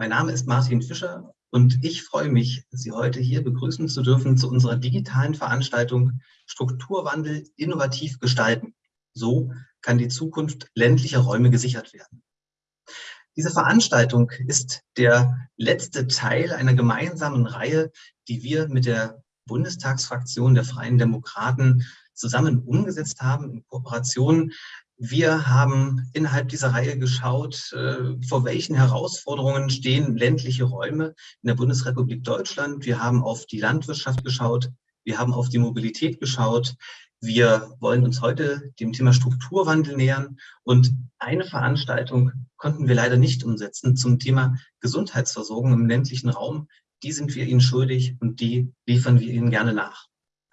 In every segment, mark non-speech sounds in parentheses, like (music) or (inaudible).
Mein Name ist Martin Fischer und ich freue mich, Sie heute hier begrüßen zu dürfen zu unserer digitalen Veranstaltung Strukturwandel innovativ gestalten. So kann die Zukunft ländlicher Räume gesichert werden. Diese Veranstaltung ist der letzte Teil einer gemeinsamen Reihe, die wir mit der Bundestagsfraktion der Freien Demokraten zusammen umgesetzt haben in Kooperation wir haben innerhalb dieser Reihe geschaut, äh, vor welchen Herausforderungen stehen ländliche Räume in der Bundesrepublik Deutschland. Wir haben auf die Landwirtschaft geschaut, wir haben auf die Mobilität geschaut. Wir wollen uns heute dem Thema Strukturwandel nähern und eine Veranstaltung konnten wir leider nicht umsetzen zum Thema Gesundheitsversorgung im ländlichen Raum. Die sind wir Ihnen schuldig und die liefern wir Ihnen gerne nach.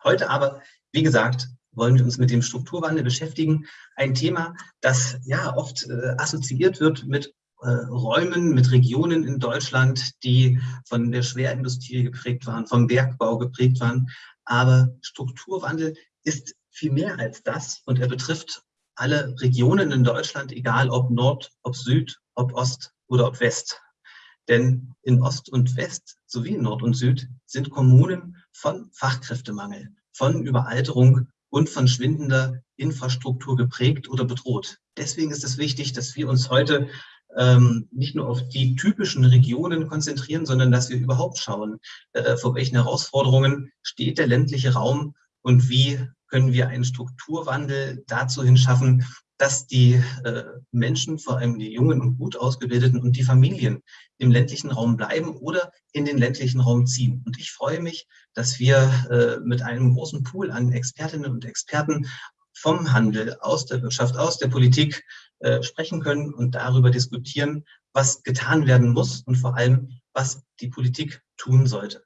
Heute aber, wie gesagt, wollen wir uns mit dem Strukturwandel beschäftigen. Ein Thema, das ja oft äh, assoziiert wird mit äh, Räumen, mit Regionen in Deutschland, die von der Schwerindustrie geprägt waren, vom Bergbau geprägt waren. Aber Strukturwandel ist viel mehr als das und er betrifft alle Regionen in Deutschland, egal ob Nord, ob Süd, ob Ost oder ob West. Denn in Ost und West sowie in Nord und Süd sind Kommunen von Fachkräftemangel, von Überalterung und von schwindender Infrastruktur geprägt oder bedroht. Deswegen ist es wichtig, dass wir uns heute ähm, nicht nur auf die typischen Regionen konzentrieren, sondern dass wir überhaupt schauen, äh, vor welchen Herausforderungen steht der ländliche Raum und wie können wir einen Strukturwandel dazu hinschaffen, dass die äh, Menschen, vor allem die Jungen und gut ausgebildeten und die Familien im ländlichen Raum bleiben oder in den ländlichen Raum ziehen. Und ich freue mich, dass wir äh, mit einem großen Pool an Expertinnen und Experten vom Handel, aus der Wirtschaft, aus der Politik äh, sprechen können und darüber diskutieren, was getan werden muss und vor allem, was die Politik tun sollte.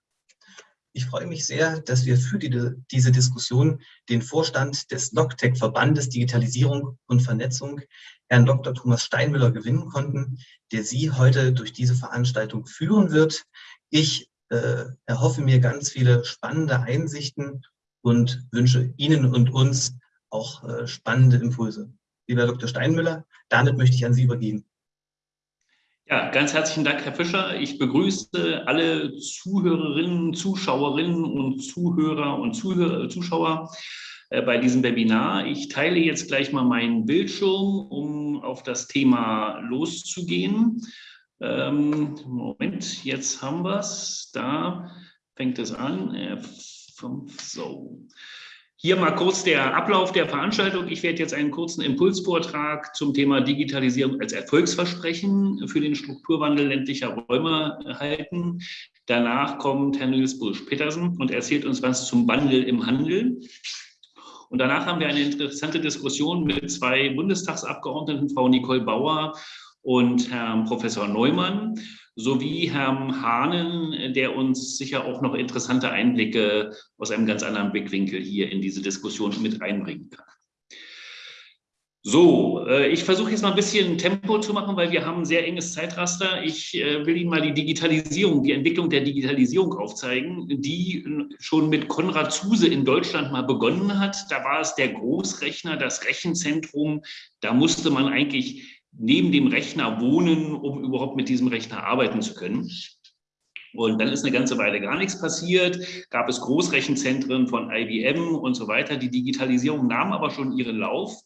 Ich freue mich sehr, dass wir für die, diese Diskussion den Vorstand des LogTech-Verbandes Digitalisierung und Vernetzung, Herrn Dr. Thomas Steinmüller, gewinnen konnten, der Sie heute durch diese Veranstaltung führen wird. Ich äh, erhoffe mir ganz viele spannende Einsichten und wünsche Ihnen und uns auch äh, spannende Impulse. Lieber Dr. Steinmüller, damit möchte ich an Sie übergeben. Ja, ganz herzlichen Dank, Herr Fischer. Ich begrüße alle Zuhörerinnen, Zuschauerinnen und Zuhörer und Zuhörer, Zuschauer äh, bei diesem Webinar. Ich teile jetzt gleich mal meinen Bildschirm, um auf das Thema loszugehen. Ähm, Moment, jetzt haben wir es. Da fängt es an. So. Hier mal kurz der Ablauf der Veranstaltung. Ich werde jetzt einen kurzen Impulsvortrag zum Thema Digitalisierung als Erfolgsversprechen für den Strukturwandel ländlicher Räume halten. Danach kommt Herr Nils Bursch-Petersen und erzählt uns was zum Wandel im Handel. Und danach haben wir eine interessante Diskussion mit zwei Bundestagsabgeordneten, Frau Nicole Bauer und Herrn Professor Neumann sowie Herrn Hahnen, der uns sicher auch noch interessante Einblicke aus einem ganz anderen Blickwinkel hier in diese Diskussion mit einbringen kann. So, äh, ich versuche jetzt mal ein bisschen Tempo zu machen, weil wir haben ein sehr enges Zeitraster. Ich äh, will Ihnen mal die Digitalisierung, die Entwicklung der Digitalisierung aufzeigen, die schon mit Konrad Zuse in Deutschland mal begonnen hat. Da war es der Großrechner, das Rechenzentrum. Da musste man eigentlich neben dem Rechner wohnen, um überhaupt mit diesem Rechner arbeiten zu können. Und dann ist eine ganze Weile gar nichts passiert, gab es Großrechenzentren von IBM und so weiter. Die Digitalisierung nahm aber schon ihren Lauf.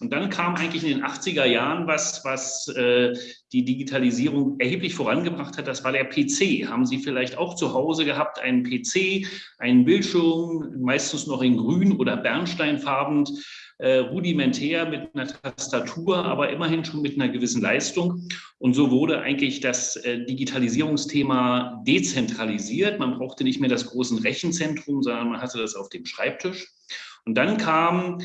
Und dann kam eigentlich in den 80er Jahren was, was äh, die Digitalisierung erheblich vorangebracht hat. Das war der PC. Haben Sie vielleicht auch zu Hause gehabt, einen PC, einen Bildschirm, meistens noch in grün oder bernsteinfarben, äh, rudimentär mit einer Tastatur, aber immerhin schon mit einer gewissen Leistung. Und so wurde eigentlich das äh, Digitalisierungsthema dezentralisiert. Man brauchte nicht mehr das große Rechenzentrum, sondern man hatte das auf dem Schreibtisch. Und dann kam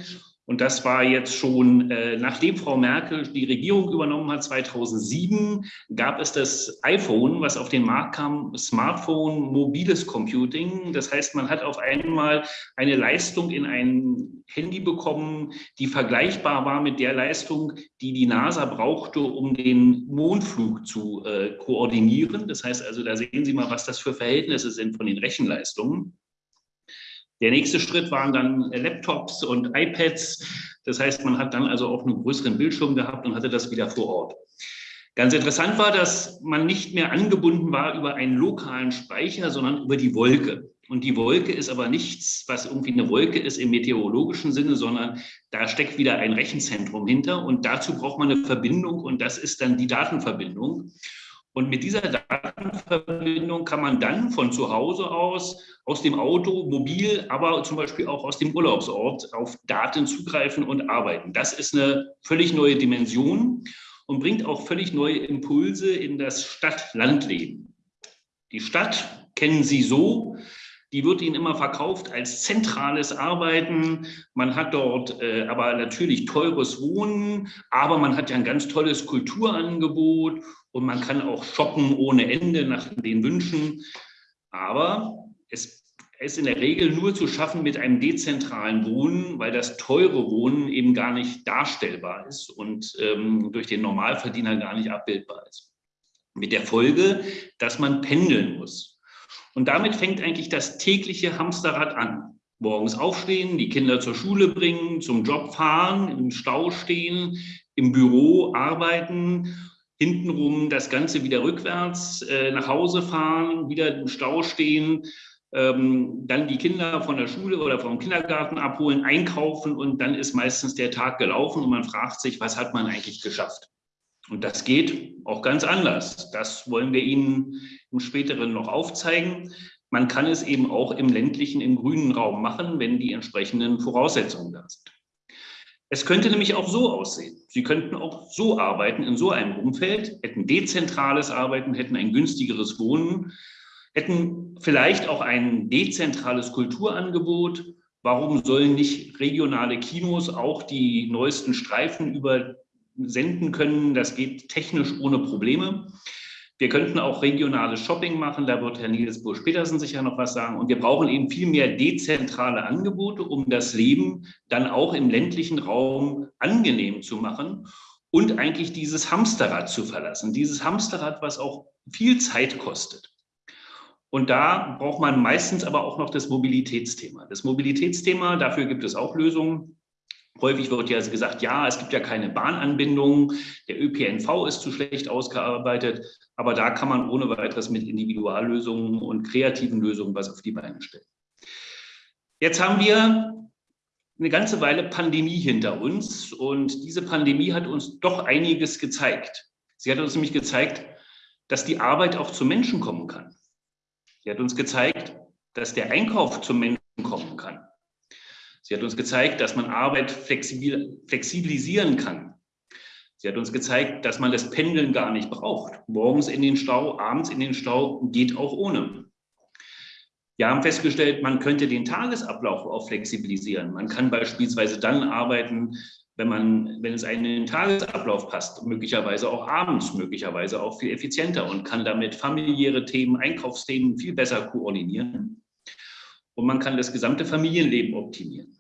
und das war jetzt schon, äh, nachdem Frau Merkel die Regierung übernommen hat, 2007, gab es das iPhone, was auf den Markt kam, Smartphone, mobiles Computing. Das heißt, man hat auf einmal eine Leistung in ein Handy bekommen, die vergleichbar war mit der Leistung, die die NASA brauchte, um den Mondflug zu äh, koordinieren. Das heißt also, da sehen Sie mal, was das für Verhältnisse sind von den Rechenleistungen. Der nächste Schritt waren dann Laptops und iPads. Das heißt, man hat dann also auch einen größeren Bildschirm gehabt und hatte das wieder vor Ort. Ganz interessant war, dass man nicht mehr angebunden war über einen lokalen Speicher, sondern über die Wolke. Und die Wolke ist aber nichts, was irgendwie eine Wolke ist im meteorologischen Sinne, sondern da steckt wieder ein Rechenzentrum hinter. Und dazu braucht man eine Verbindung und das ist dann die Datenverbindung. Und mit dieser Datenverbindung kann man dann von zu Hause aus, aus dem Auto, mobil, aber zum Beispiel auch aus dem Urlaubsort auf Daten zugreifen und arbeiten. Das ist eine völlig neue Dimension und bringt auch völlig neue Impulse in das Stadt-Land-Leben. Die Stadt kennen Sie so, die wird Ihnen immer verkauft als zentrales Arbeiten. Man hat dort äh, aber natürlich teures Wohnen, aber man hat ja ein ganz tolles Kulturangebot und man kann auch shoppen ohne Ende nach den Wünschen. Aber es ist in der Regel nur zu schaffen mit einem dezentralen Wohnen, weil das teure Wohnen eben gar nicht darstellbar ist und ähm, durch den Normalverdiener gar nicht abbildbar ist. Mit der Folge, dass man pendeln muss. Und damit fängt eigentlich das tägliche Hamsterrad an. Morgens aufstehen, die Kinder zur Schule bringen, zum Job fahren, im Stau stehen, im Büro arbeiten hintenrum das Ganze wieder rückwärts äh, nach Hause fahren, wieder im Stau stehen, ähm, dann die Kinder von der Schule oder vom Kindergarten abholen, einkaufen und dann ist meistens der Tag gelaufen und man fragt sich, was hat man eigentlich geschafft? Und das geht auch ganz anders. Das wollen wir Ihnen im späteren noch aufzeigen. Man kann es eben auch im ländlichen, im grünen Raum machen, wenn die entsprechenden Voraussetzungen da sind. Es könnte nämlich auch so aussehen. Sie könnten auch so arbeiten in so einem Umfeld, hätten dezentrales Arbeiten, hätten ein günstigeres Wohnen, hätten vielleicht auch ein dezentrales Kulturangebot. Warum sollen nicht regionale Kinos auch die neuesten Streifen übersenden können? Das geht technisch ohne Probleme. Wir könnten auch regionales Shopping machen, da wird Herr Niels Bursch-Petersen sicher noch was sagen. Und wir brauchen eben viel mehr dezentrale Angebote, um das Leben dann auch im ländlichen Raum angenehm zu machen und eigentlich dieses Hamsterrad zu verlassen. Dieses Hamsterrad, was auch viel Zeit kostet. Und da braucht man meistens aber auch noch das Mobilitätsthema. Das Mobilitätsthema, dafür gibt es auch Lösungen. Häufig wird ja gesagt, ja, es gibt ja keine Bahnanbindung, der ÖPNV ist zu schlecht ausgearbeitet, aber da kann man ohne weiteres mit Individuallösungen und kreativen Lösungen was auf die Beine stellen. Jetzt haben wir eine ganze Weile Pandemie hinter uns und diese Pandemie hat uns doch einiges gezeigt. Sie hat uns nämlich gezeigt, dass die Arbeit auch zu Menschen kommen kann. Sie hat uns gezeigt, dass der Einkauf zum Menschen kommen kann. Sie hat uns gezeigt, dass man Arbeit flexibel, flexibilisieren kann. Sie hat uns gezeigt, dass man das Pendeln gar nicht braucht. Morgens in den Stau, abends in den Stau geht auch ohne. Wir haben festgestellt, man könnte den Tagesablauf auch flexibilisieren. Man kann beispielsweise dann arbeiten, wenn, man, wenn es einen in den Tagesablauf passt, möglicherweise auch abends, möglicherweise auch viel effizienter und kann damit familiäre Themen, Einkaufsthemen viel besser koordinieren. Und man kann das gesamte Familienleben optimieren.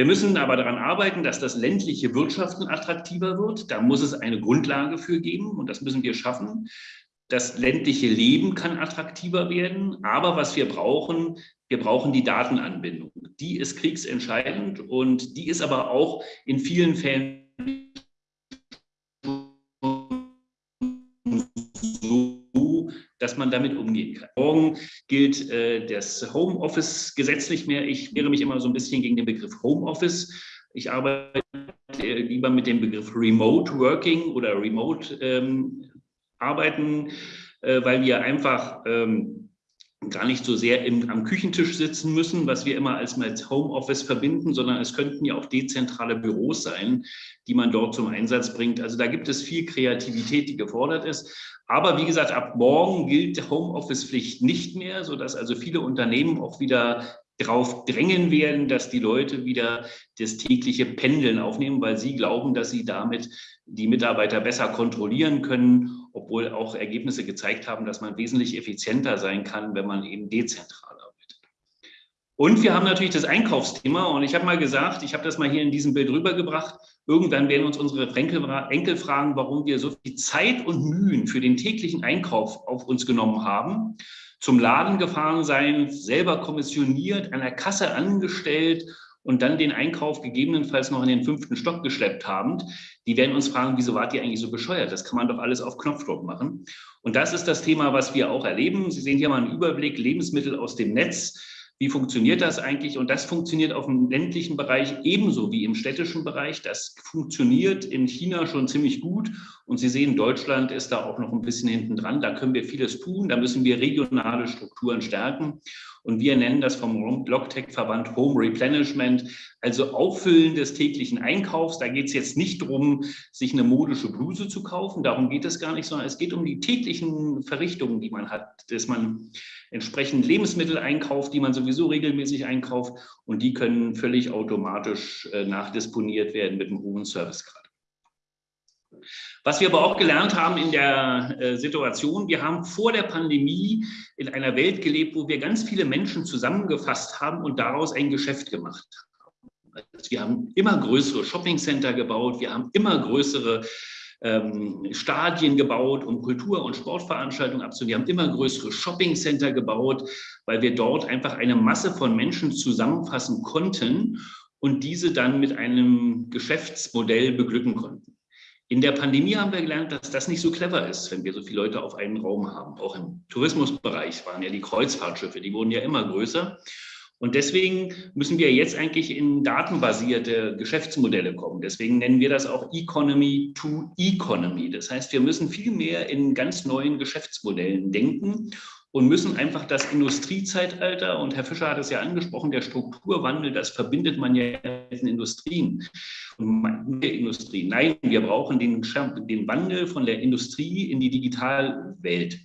Wir müssen aber daran arbeiten, dass das ländliche Wirtschaften attraktiver wird. Da muss es eine Grundlage für geben und das müssen wir schaffen. Das ländliche Leben kann attraktiver werden, aber was wir brauchen, wir brauchen die Datenanbindung. Die ist kriegsentscheidend und die ist aber auch in vielen Fällen man damit umgehen kann. Morgen gilt äh, das Homeoffice Gesetz nicht mehr. Ich wehre mich immer so ein bisschen gegen den Begriff Homeoffice. Ich arbeite lieber mit dem Begriff Remote Working oder Remote ähm, Arbeiten, äh, weil wir einfach ähm, gar nicht so sehr im, am Küchentisch sitzen müssen, was wir immer als Homeoffice verbinden, sondern es könnten ja auch dezentrale Büros sein, die man dort zum Einsatz bringt. Also da gibt es viel Kreativität, die gefordert ist. Aber wie gesagt, ab morgen gilt Homeoffice-Pflicht nicht mehr, sodass also viele Unternehmen auch wieder darauf drängen werden, dass die Leute wieder das tägliche Pendeln aufnehmen, weil sie glauben, dass sie damit die Mitarbeiter besser kontrollieren können, obwohl auch Ergebnisse gezeigt haben, dass man wesentlich effizienter sein kann, wenn man eben dezentral arbeitet. Und wir haben natürlich das Einkaufsthema. Und ich habe mal gesagt, ich habe das mal hier in diesem Bild rübergebracht, Irgendwann werden uns unsere Enkel fragen, warum wir so viel Zeit und Mühen für den täglichen Einkauf auf uns genommen haben, zum Laden gefahren sein, selber kommissioniert, an der Kasse angestellt und dann den Einkauf gegebenenfalls noch in den fünften Stock geschleppt haben, die werden uns fragen, wieso wart ihr eigentlich so bescheuert? Das kann man doch alles auf Knopfdruck machen. Und das ist das Thema, was wir auch erleben. Sie sehen hier mal einen Überblick, Lebensmittel aus dem Netz. Wie funktioniert das eigentlich? Und das funktioniert auf dem ländlichen Bereich ebenso wie im städtischen Bereich. Das funktioniert in China schon ziemlich gut. Und Sie sehen, Deutschland ist da auch noch ein bisschen hinten dran. Da können wir vieles tun. Da müssen wir regionale Strukturen stärken. Und wir nennen das vom Logtech-Verband Home Replenishment, also Auffüllen des täglichen Einkaufs. Da geht es jetzt nicht darum, sich eine modische Bluse zu kaufen. Darum geht es gar nicht, sondern es geht um die täglichen Verrichtungen, die man hat, dass man entsprechend Lebensmittel einkauft, die man sowieso regelmäßig einkauft und die können völlig automatisch äh, nachdisponiert werden mit einem hohen Servicegrad. Was wir aber auch gelernt haben in der äh, Situation, wir haben vor der Pandemie in einer Welt gelebt, wo wir ganz viele Menschen zusammengefasst haben und daraus ein Geschäft gemacht haben. Wir haben immer größere Shoppingcenter gebaut, wir haben immer größere ähm, Stadien gebaut, um Kultur- und Sportveranstaltungen abzunehmen. Wir haben immer größere Shoppingcenter gebaut, weil wir dort einfach eine Masse von Menschen zusammenfassen konnten und diese dann mit einem Geschäftsmodell beglücken konnten. In der Pandemie haben wir gelernt, dass das nicht so clever ist, wenn wir so viele Leute auf einen Raum haben. Auch im Tourismusbereich waren ja die Kreuzfahrtschiffe, die wurden ja immer größer. Und deswegen müssen wir jetzt eigentlich in datenbasierte Geschäftsmodelle kommen. Deswegen nennen wir das auch Economy to Economy. Das heißt, wir müssen viel mehr in ganz neuen Geschäftsmodellen denken und müssen einfach das Industriezeitalter, und Herr Fischer hat es ja angesprochen, der Strukturwandel, das verbindet man ja in Industrien. Und Industrie. Nein, wir brauchen den, den Wandel von der Industrie in die Digitalwelt.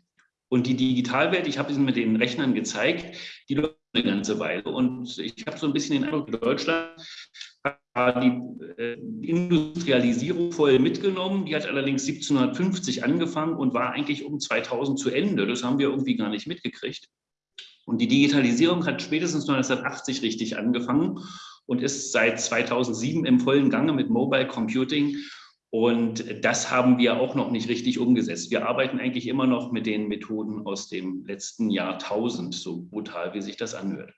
Und die Digitalwelt, ich habe es mit den Rechnern gezeigt, die läuft eine ganze Weile. Und ich habe so ein bisschen den Eindruck, Deutschland die äh, Industrialisierung voll mitgenommen. Die hat allerdings 1750 angefangen und war eigentlich um 2000 zu Ende. Das haben wir irgendwie gar nicht mitgekriegt. Und die Digitalisierung hat spätestens 1980 richtig angefangen und ist seit 2007 im vollen Gange mit Mobile Computing. Und das haben wir auch noch nicht richtig umgesetzt. Wir arbeiten eigentlich immer noch mit den Methoden aus dem letzten Jahrtausend, so brutal wie sich das anhört.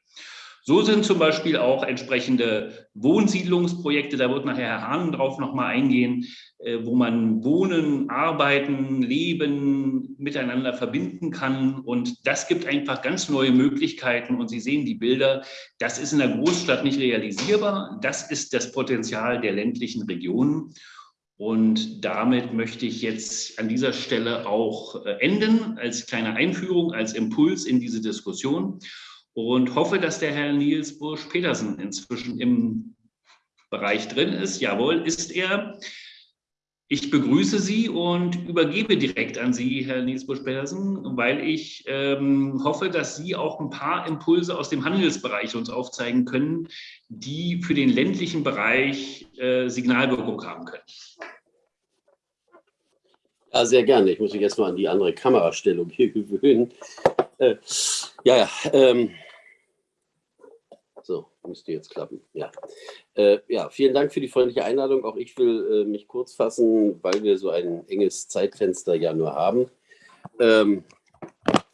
So sind zum Beispiel auch entsprechende Wohnsiedlungsprojekte, da wird nachher Herr Hahn drauf nochmal eingehen, äh, wo man Wohnen, Arbeiten, Leben miteinander verbinden kann. Und das gibt einfach ganz neue Möglichkeiten. Und Sie sehen die Bilder, das ist in der Großstadt nicht realisierbar. Das ist das Potenzial der ländlichen Regionen. Und damit möchte ich jetzt an dieser Stelle auch äh, enden, als kleine Einführung, als Impuls in diese Diskussion und hoffe, dass der Herr Nils Bursch-Petersen inzwischen im Bereich drin ist. Jawohl, ist er. Ich begrüße Sie und übergebe direkt an Sie, Herr Nils Busch-Petersen, weil ich ähm, hoffe, dass Sie auch ein paar Impulse aus dem Handelsbereich uns aufzeigen können, die für den ländlichen Bereich äh, Signalwirkung haben können. Ja, sehr gerne. Ich muss mich jetzt mal an die andere Kamerastellung hier gewöhnen. Äh, ja, ja. Ähm, so, müsste jetzt klappen. Ja. Äh, ja, vielen Dank für die freundliche Einladung. Auch ich will äh, mich kurz fassen, weil wir so ein enges Zeitfenster ja nur haben. Ähm,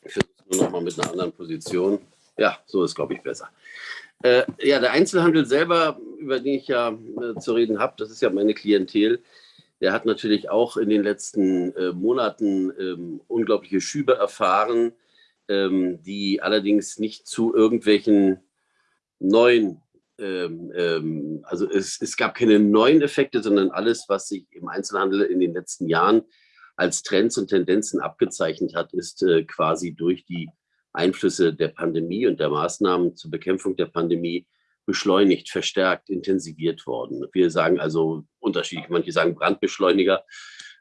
ich versuche nur noch mal mit einer anderen Position. Ja, so ist, glaube ich, besser. Äh, ja, der Einzelhandel selber, über den ich ja äh, zu reden habe, das ist ja meine Klientel, der hat natürlich auch in den letzten äh, Monaten ähm, unglaubliche Schübe erfahren, ähm, die allerdings nicht zu irgendwelchen neuen, ähm, ähm, also es, es gab keine neuen Effekte, sondern alles, was sich im Einzelhandel in den letzten Jahren als Trends und Tendenzen abgezeichnet hat, ist äh, quasi durch die Einflüsse der Pandemie und der Maßnahmen zur Bekämpfung der Pandemie beschleunigt, verstärkt, intensiviert worden. Wir sagen also unterschiedlich, manche sagen Brandbeschleuniger,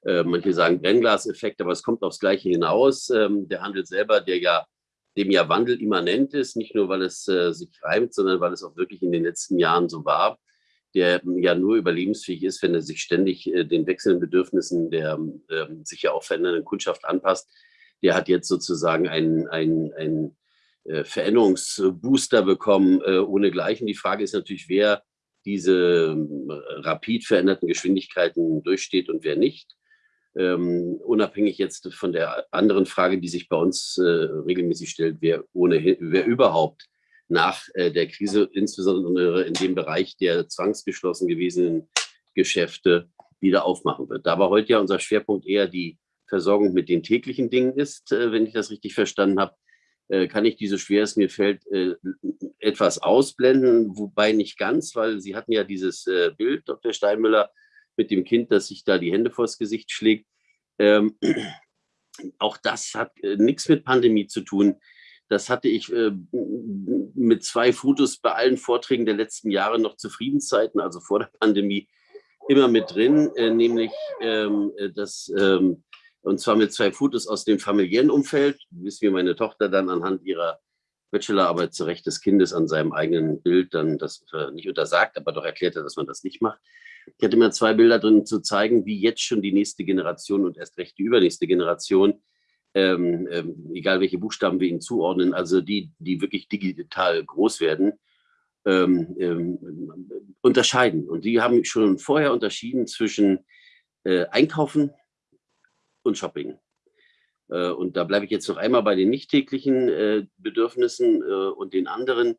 äh, manche sagen Brennglaseffekt, aber es kommt aufs Gleiche hinaus. Ähm, der Handel selber, der ja dem ja Wandel immanent ist, nicht nur, weil es äh, sich reimt, sondern weil es auch wirklich in den letzten Jahren so war, der ja nur überlebensfähig ist, wenn er sich ständig äh, den wechselnden Bedürfnissen der äh, sich ja auch verändernden Kundschaft anpasst. Der hat jetzt sozusagen einen, einen, einen äh, Veränderungsbooster bekommen, äh, ohne Gleichen. Die Frage ist natürlich, wer diese äh, rapid veränderten Geschwindigkeiten durchsteht und wer nicht ähm, unabhängig jetzt von der anderen Frage, die sich bei uns äh, regelmäßig stellt, wer, ohnehin, wer überhaupt nach äh, der Krise, insbesondere in dem Bereich der zwangsgeschlossen gewesenen Geschäfte, wieder aufmachen wird. Da aber heute ja unser Schwerpunkt eher die Versorgung mit den täglichen Dingen ist, äh, wenn ich das richtig verstanden habe, äh, kann ich diese schwer es mir fällt äh, etwas ausblenden, wobei nicht ganz, weil Sie hatten ja dieses äh, Bild, Dr. Steinmüller, mit dem Kind, das sich da die Hände vors Gesicht schlägt. Ähm, auch das hat äh, nichts mit Pandemie zu tun. Das hatte ich äh, mit zwei Fotos bei allen Vorträgen der letzten Jahre noch zu Friedenszeiten, also vor der Pandemie, immer mit drin, äh, nämlich ähm, äh, das, ähm, und zwar mit zwei Fotos aus dem familiären Umfeld, bis mir meine Tochter dann anhand ihrer Bachelorarbeit zu Recht des Kindes an seinem eigenen Bild dann das äh, nicht untersagt, aber doch erklärte, dass man das nicht macht. Ich hatte immer zwei Bilder drin zu zeigen, wie jetzt schon die nächste Generation und erst recht die übernächste Generation ähm, ähm, egal welche Buchstaben wir ihnen zuordnen, also die, die wirklich digital groß werden, ähm, ähm, unterscheiden. Und die haben schon vorher unterschieden zwischen äh, Einkaufen und Shopping. Äh, und da bleibe ich jetzt noch einmal bei den nicht täglichen äh, Bedürfnissen äh, und den anderen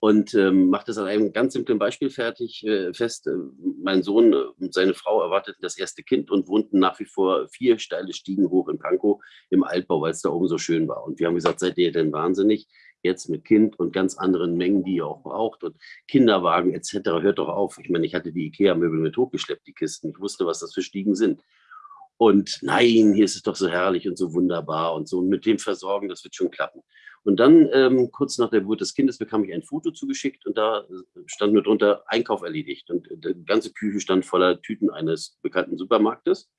und ähm, macht das an einem ganz simplen Beispiel fertig äh, fest. Äh, mein Sohn und seine Frau erwarteten das erste Kind und wohnten nach wie vor vier steile Stiegen hoch in Pankow im Altbau, weil es da oben so schön war. Und wir haben gesagt, seid ihr denn wahnsinnig? Jetzt mit Kind und ganz anderen Mengen, die ihr auch braucht und Kinderwagen etc. Hört doch auf. Ich meine, ich hatte die Ikea-Möbel mit hochgeschleppt, die Kisten. Ich wusste, was das für Stiegen sind. Und nein, hier ist es doch so herrlich und so wunderbar und so. Mit dem Versorgen, das wird schon klappen. Und dann, ähm, kurz nach der Geburt des Kindes, bekam ich ein Foto zugeschickt und da äh, stand mit drunter Einkauf erledigt. Und die ganze Küche stand voller Tüten eines bekannten Supermarktes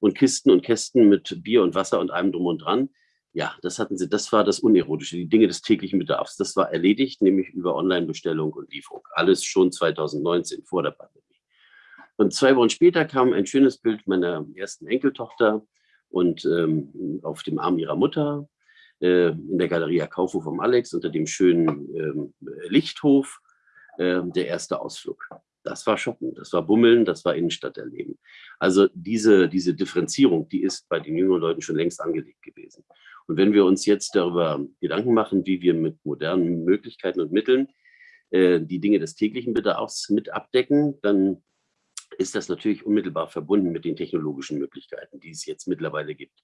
und Kisten und Kästen mit Bier und Wasser und allem drum und dran. Ja, das hatten sie, das war das Unerotische, die Dinge des täglichen Bedarfs. Das war erledigt, nämlich über Online-Bestellung und Lieferung. Alles schon 2019, vor der Pandemie. Und zwei Wochen später kam ein schönes Bild meiner ersten Enkeltochter und ähm, auf dem Arm ihrer Mutter äh, in der Galeria Kaufhof vom Alex unter dem schönen ähm, Lichthof äh, der erste Ausflug. Das war Shoppen, das war Bummeln, das war Innenstadt erleben. Also diese, diese Differenzierung, die ist bei den jüngeren Leuten schon längst angelegt gewesen. Und wenn wir uns jetzt darüber Gedanken machen, wie wir mit modernen Möglichkeiten und Mitteln äh, die Dinge des täglichen Bedarfs mit abdecken, dann ist das natürlich unmittelbar verbunden mit den technologischen Möglichkeiten, die es jetzt mittlerweile gibt.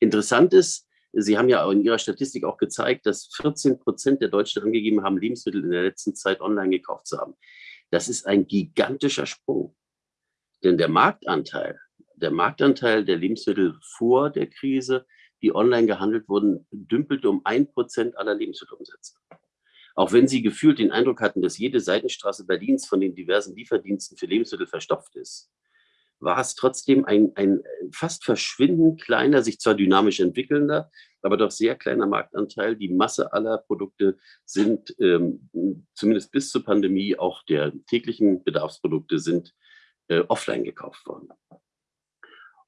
Interessant ist, Sie haben ja in Ihrer Statistik auch gezeigt, dass 14 Prozent der Deutschen angegeben haben, Lebensmittel in der letzten Zeit online gekauft zu haben. Das ist ein gigantischer Sprung. Denn der Marktanteil, der Marktanteil der Lebensmittel vor der Krise, die online gehandelt wurden, dümpelte um ein Prozent aller Lebensmittelumsätze. Auch wenn Sie gefühlt den Eindruck hatten, dass jede Seitenstraße Berlins von den diversen Lieferdiensten für Lebensmittel verstopft ist, war es trotzdem ein, ein fast verschwindend kleiner, sich zwar dynamisch entwickelnder, aber doch sehr kleiner Marktanteil. Die Masse aller Produkte sind, ähm, zumindest bis zur Pandemie, auch der täglichen Bedarfsprodukte sind äh, offline gekauft worden.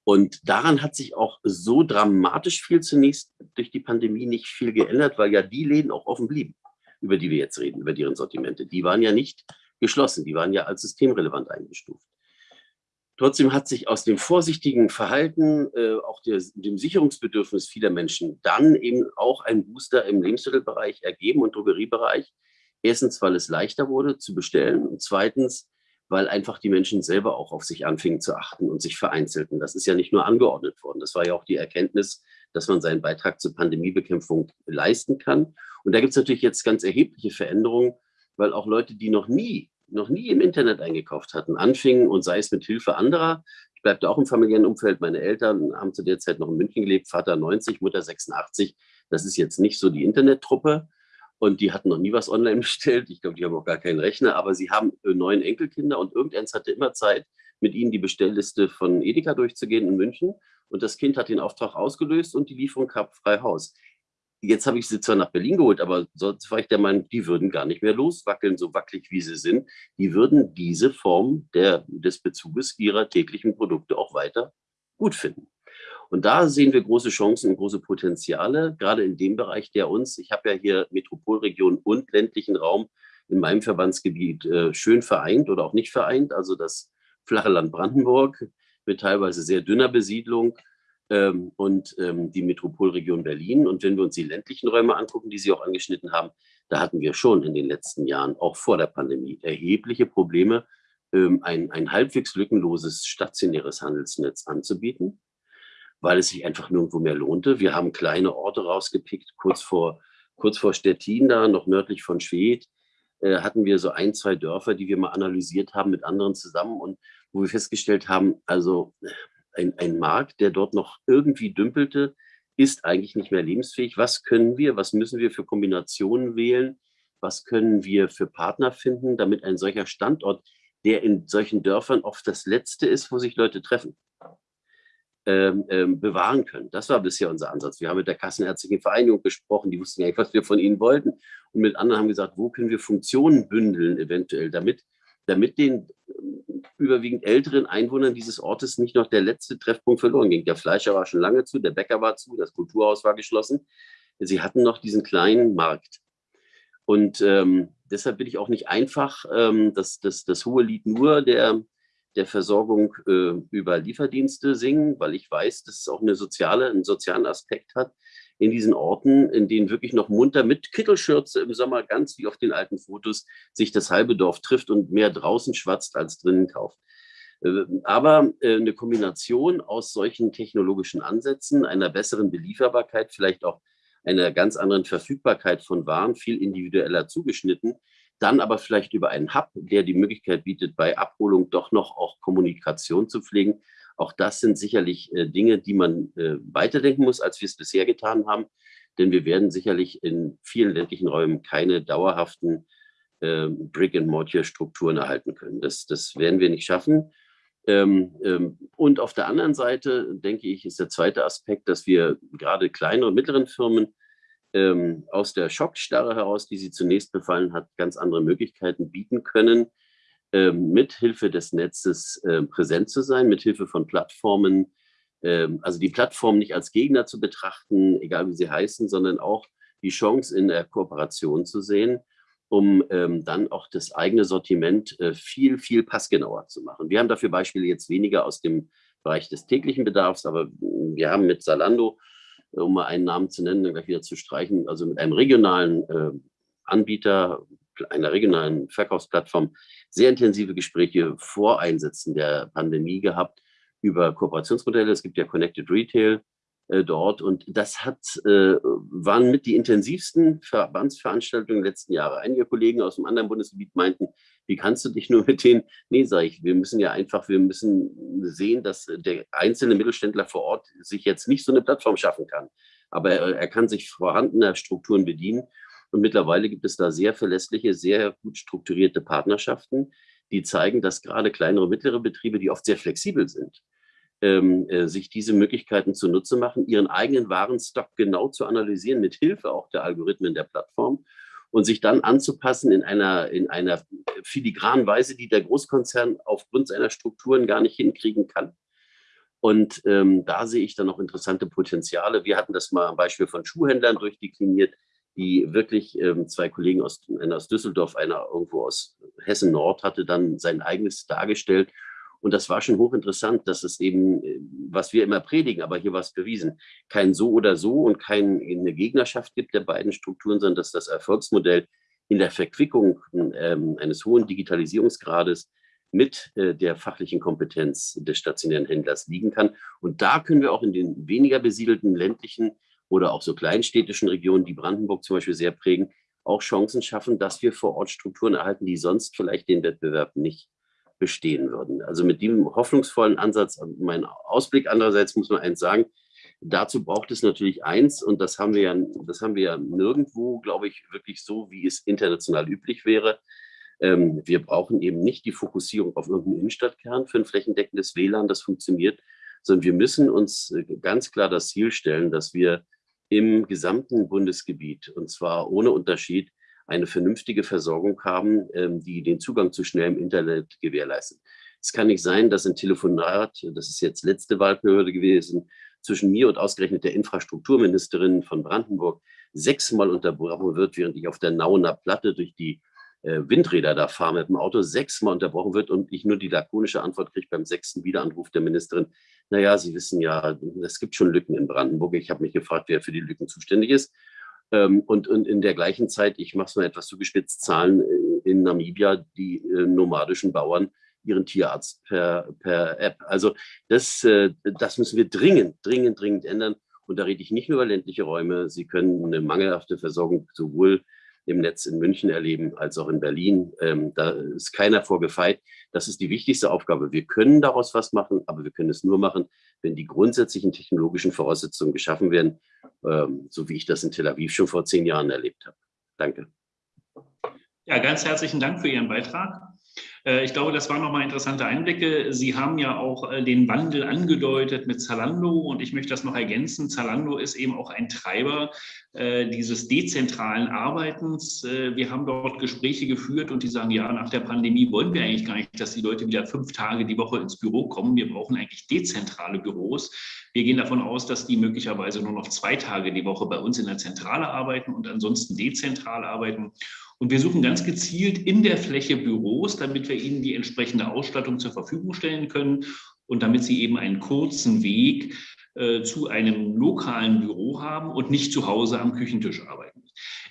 Und daran hat sich auch so dramatisch viel zunächst durch die Pandemie nicht viel geändert, weil ja die Läden auch offen blieben, über die wir jetzt reden, über deren Sortimente. Die waren ja nicht geschlossen, die waren ja als systemrelevant eingestuft. Trotzdem hat sich aus dem vorsichtigen Verhalten, äh, auch der, dem Sicherungsbedürfnis vieler Menschen, dann eben auch ein Booster im Lebensmittelbereich ergeben und Drogeriebereich. Erstens, weil es leichter wurde zu bestellen und zweitens, weil einfach die Menschen selber auch auf sich anfingen zu achten und sich vereinzelten. Das ist ja nicht nur angeordnet worden. Das war ja auch die Erkenntnis, dass man seinen Beitrag zur Pandemiebekämpfung leisten kann. Und da gibt es natürlich jetzt ganz erhebliche Veränderungen, weil auch Leute, die noch nie noch nie im Internet eingekauft hatten, anfingen und sei es mit Hilfe anderer. Ich bleibe da auch im familiären Umfeld. Meine Eltern haben zu der Zeit noch in München gelebt, Vater 90, Mutter 86. Das ist jetzt nicht so die Internettruppe. Und die hatten noch nie was online (laughs) bestellt. Ich glaube, die haben auch gar keinen Rechner, aber sie haben äh, neun Enkelkinder und irgendeins hatte immer Zeit, mit ihnen die Bestellliste von Edeka durchzugehen in München. Und das Kind hat den Auftrag ausgelöst und die Lieferung kam frei Haus. Jetzt habe ich sie zwar nach Berlin geholt, aber sonst war ich der Meinung, die würden gar nicht mehr loswackeln, so wackelig wie sie sind. Die würden diese Form der, des Bezuges ihrer täglichen Produkte auch weiter gut finden. Und da sehen wir große Chancen und große Potenziale, gerade in dem Bereich, der uns, ich habe ja hier Metropolregion und ländlichen Raum in meinem Verbandsgebiet äh, schön vereint oder auch nicht vereint, also das flache Land Brandenburg mit teilweise sehr dünner Besiedlung, ähm, und ähm, die Metropolregion Berlin. Und wenn wir uns die ländlichen Räume angucken, die Sie auch angeschnitten haben, da hatten wir schon in den letzten Jahren, auch vor der Pandemie, erhebliche Probleme, ähm, ein, ein halbwegs lückenloses stationäres Handelsnetz anzubieten, weil es sich einfach nirgendwo mehr lohnte. Wir haben kleine Orte rausgepickt, kurz vor, kurz vor Stettin, da noch nördlich von Schwedt, äh, hatten wir so ein, zwei Dörfer, die wir mal analysiert haben mit anderen zusammen und wo wir festgestellt haben, also ein, ein Markt, der dort noch irgendwie dümpelte, ist eigentlich nicht mehr lebensfähig. Was können wir, was müssen wir für Kombinationen wählen? Was können wir für Partner finden, damit ein solcher Standort, der in solchen Dörfern oft das Letzte ist, wo sich Leute treffen, ähm, ähm, bewahren können. Das war bisher unser Ansatz. Wir haben mit der Kassenärztlichen Vereinigung gesprochen, die wussten ja nicht, was wir von ihnen wollten. Und mit anderen haben gesagt, wo können wir Funktionen bündeln eventuell, damit, damit den überwiegend älteren Einwohnern dieses Ortes nicht noch der letzte Treffpunkt verloren ging. Der Fleischer war schon lange zu, der Bäcker war zu, das Kulturhaus war geschlossen. Sie hatten noch diesen kleinen Markt. Und ähm, deshalb bin ich auch nicht einfach ähm, das, das, das hohe Lied nur der, der Versorgung äh, über Lieferdienste singen, weil ich weiß, dass es auch eine soziale, einen sozialen Aspekt hat in diesen Orten, in denen wirklich noch munter mit Kittelschürze im Sommer, ganz wie auf den alten Fotos, sich das halbe Dorf trifft und mehr draußen schwatzt als drinnen kauft. Äh, aber äh, eine Kombination aus solchen technologischen Ansätzen, einer besseren Belieferbarkeit, vielleicht auch einer ganz anderen Verfügbarkeit von Waren, viel individueller zugeschnitten, dann aber vielleicht über einen Hub, der die Möglichkeit bietet, bei Abholung doch noch auch Kommunikation zu pflegen, auch das sind sicherlich äh, Dinge, die man äh, weiterdenken muss, als wir es bisher getan haben. Denn wir werden sicherlich in vielen ländlichen Räumen keine dauerhaften äh, Brick-and-Mortar-Strukturen erhalten können. Das, das werden wir nicht schaffen. Ähm, ähm, und auf der anderen Seite, denke ich, ist der zweite Aspekt, dass wir gerade kleine und mittleren Firmen ähm, aus der Schockstarre heraus, die sie zunächst befallen hat, ganz andere Möglichkeiten bieten können, ähm, mithilfe des Netzes äh, präsent zu sein, mithilfe von Plattformen, ähm, also die Plattform nicht als Gegner zu betrachten, egal wie sie heißen, sondern auch die Chance in der Kooperation zu sehen, um ähm, dann auch das eigene Sortiment äh, viel, viel passgenauer zu machen. Wir haben dafür Beispiele jetzt weniger aus dem Bereich des täglichen Bedarfs, aber wir haben mit Salando, äh, um mal einen Namen zu nennen, dann gleich wieder zu streichen, also mit einem regionalen äh, Anbieter, einer regionalen Verkaufsplattform sehr intensive Gespräche vor Einsätzen der Pandemie gehabt über Kooperationsmodelle. Es gibt ja Connected Retail äh, dort und das hat, äh, waren mit die intensivsten Verbandsveranstaltungen der letzten Jahre. Einige Kollegen aus dem anderen Bundesgebiet meinten, wie kannst du dich nur mit denen, (laughs) nee, sage ich, wir müssen ja einfach, wir müssen sehen, dass der einzelne Mittelständler vor Ort sich jetzt nicht so eine Plattform schaffen kann. Aber er, er kann sich vorhandener Strukturen bedienen und mittlerweile gibt es da sehr verlässliche, sehr gut strukturierte Partnerschaften, die zeigen, dass gerade kleinere und mittlere Betriebe, die oft sehr flexibel sind, ähm, äh, sich diese Möglichkeiten zunutze machen, ihren eigenen Warenstock genau zu analysieren, mit Hilfe auch der Algorithmen der Plattform und sich dann anzupassen in einer, in einer filigranen Weise, die der Großkonzern aufgrund seiner Strukturen gar nicht hinkriegen kann. Und ähm, da sehe ich dann noch interessante Potenziale. Wir hatten das mal am Beispiel von Schuhhändlern durchdekliniert die wirklich ähm, zwei Kollegen aus, einer aus Düsseldorf, einer irgendwo aus Hessen Nord, hatte dann sein eigenes dargestellt. Und das war schon hochinteressant, dass es eben, äh, was wir immer predigen, aber hier war es bewiesen, kein so oder so und keine Gegnerschaft gibt der beiden Strukturen, sondern dass das Erfolgsmodell in der Verquickung ähm, eines hohen Digitalisierungsgrades mit äh, der fachlichen Kompetenz des stationären Händlers liegen kann. Und da können wir auch in den weniger besiedelten ländlichen oder auch so kleinstädtischen Regionen, die Brandenburg zum Beispiel sehr prägen, auch Chancen schaffen, dass wir vor Ort Strukturen erhalten, die sonst vielleicht den Wettbewerb nicht bestehen würden. Also mit diesem hoffnungsvollen Ansatz, mein Ausblick andererseits muss man eins sagen, dazu braucht es natürlich eins und das haben wir ja, das haben wir ja nirgendwo, glaube ich, wirklich so, wie es international üblich wäre. Ähm, wir brauchen eben nicht die Fokussierung auf irgendeinen Innenstadtkern für ein flächendeckendes WLAN, das funktioniert, sondern wir müssen uns äh, ganz klar das Ziel stellen, dass wir im gesamten Bundesgebiet, und zwar ohne Unterschied, eine vernünftige Versorgung haben, ähm, die den Zugang zu schnellem Internet gewährleistet. Es kann nicht sein, dass ein Telefonat, das ist jetzt letzte Wahlperiode gewesen, zwischen mir und ausgerechnet der Infrastrukturministerin von Brandenburg sechsmal unterbrochen wird, während ich auf der Nauener Platte durch die Windräder da fahre mit dem Auto, sechsmal unterbrochen wird und ich nur die lakonische Antwort kriege beim sechsten Wiederanruf der Ministerin, naja, Sie wissen ja, es gibt schon Lücken in Brandenburg. Ich habe mich gefragt, wer für die Lücken zuständig ist. Ähm, und, in der gleichen Zeit, ich mache es mal etwas zugespitzt, zahlen in Namibia die äh, nomadischen Bauern ihren Tierarzt per, per App. Also das, äh, das müssen wir dringend, dringend, dringend ändern. Und da rede ich nicht nur über ländliche Räume. Sie können eine mangelhafte Versorgung sowohl im Netz in München erleben als auch in Berlin. Ähm, da ist keiner vorgefeit. Das ist die wichtigste Aufgabe. Wir können daraus was machen, aber wir können es nur machen, wenn die grundsätzlichen technologischen Voraussetzungen geschaffen werden, ähm, so wie ich das in Tel Aviv schon vor zehn Jahren erlebt habe. Danke. Ja, ganz herzlichen Dank für Ihren Beitrag. Äh, ich glaube, das waren nochmal interessante Einblicke. Sie haben ja auch äh, den Wandel angedeutet mit Zalando und ich möchte das noch ergänzen. Zalando ist eben auch ein Treiber äh, dieses dezentralen Arbeitens. Wir haben dort Gespräche geführt und die sagen, ja, nach der Pandemie wollen wir eigentlich gar nicht, dass die Leute wieder fünf Tage die Woche ins Büro kommen. Wir brauchen eigentlich dezentrale Büros. Wir gehen davon aus, dass die möglicherweise nur noch zwei Tage die Woche bei uns in der Zentrale arbeiten und ansonsten dezentral arbeiten. Und wir suchen ganz gezielt in der Fläche Büros, damit wir ihnen die entsprechende Ausstattung zur Verfügung stellen können und damit sie eben einen kurzen Weg äh, zu einem lokalen Büro haben und nicht zu Hause am Küchentisch arbeiten.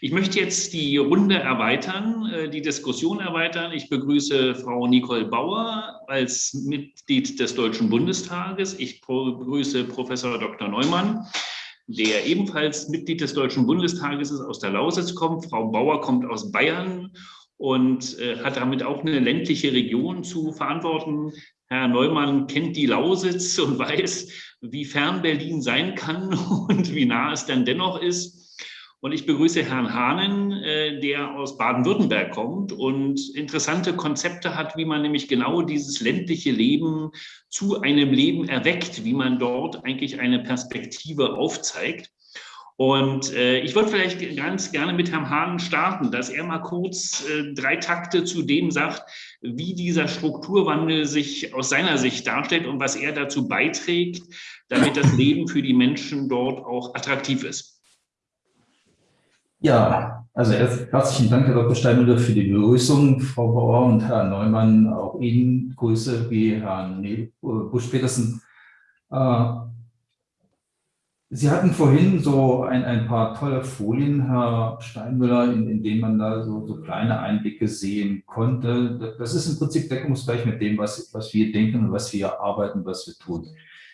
Ich möchte jetzt die Runde erweitern, äh, die Diskussion erweitern. Ich begrüße Frau Nicole Bauer als Mitglied des Deutschen Bundestages. Ich begrüße Professor Dr. Neumann der ebenfalls Mitglied des Deutschen Bundestages ist, aus der Lausitz kommt. Frau Bauer kommt aus Bayern und äh, hat damit auch eine ländliche Region zu verantworten. Herr Neumann kennt die Lausitz und (laughs) weiß, wie fern Berlin sein kann (laughs) und wie nah es dann dennoch ist. Und ich begrüße Herrn Hahnen, äh, der aus Baden-Württemberg kommt und interessante Konzepte hat, wie man nämlich genau dieses ländliche Leben zu einem Leben erweckt, wie man dort eigentlich eine Perspektive aufzeigt. Und äh, ich würde vielleicht ganz gerne mit Herrn Hahn starten, dass er mal kurz äh, drei Takte zu dem sagt, wie dieser Strukturwandel sich aus seiner Sicht darstellt und was er dazu beiträgt, damit das Leben für die Menschen dort auch attraktiv ist. Ja, also erst herzlichen Dank, Herr Dr. Steinmüller, für die Begrüßung, Frau Bauer und Herr Neumann. Auch Ihnen Grüße wie Herrn Busch-Petersen. Äh, Sie hatten vorhin so ein, ein paar tolle Folien, Herr Steinmüller, in, in denen man da so, so, kleine Einblicke sehen konnte. Das ist im Prinzip deckungsgleich mit dem, was, was wir denken und was wir arbeiten, was wir tun.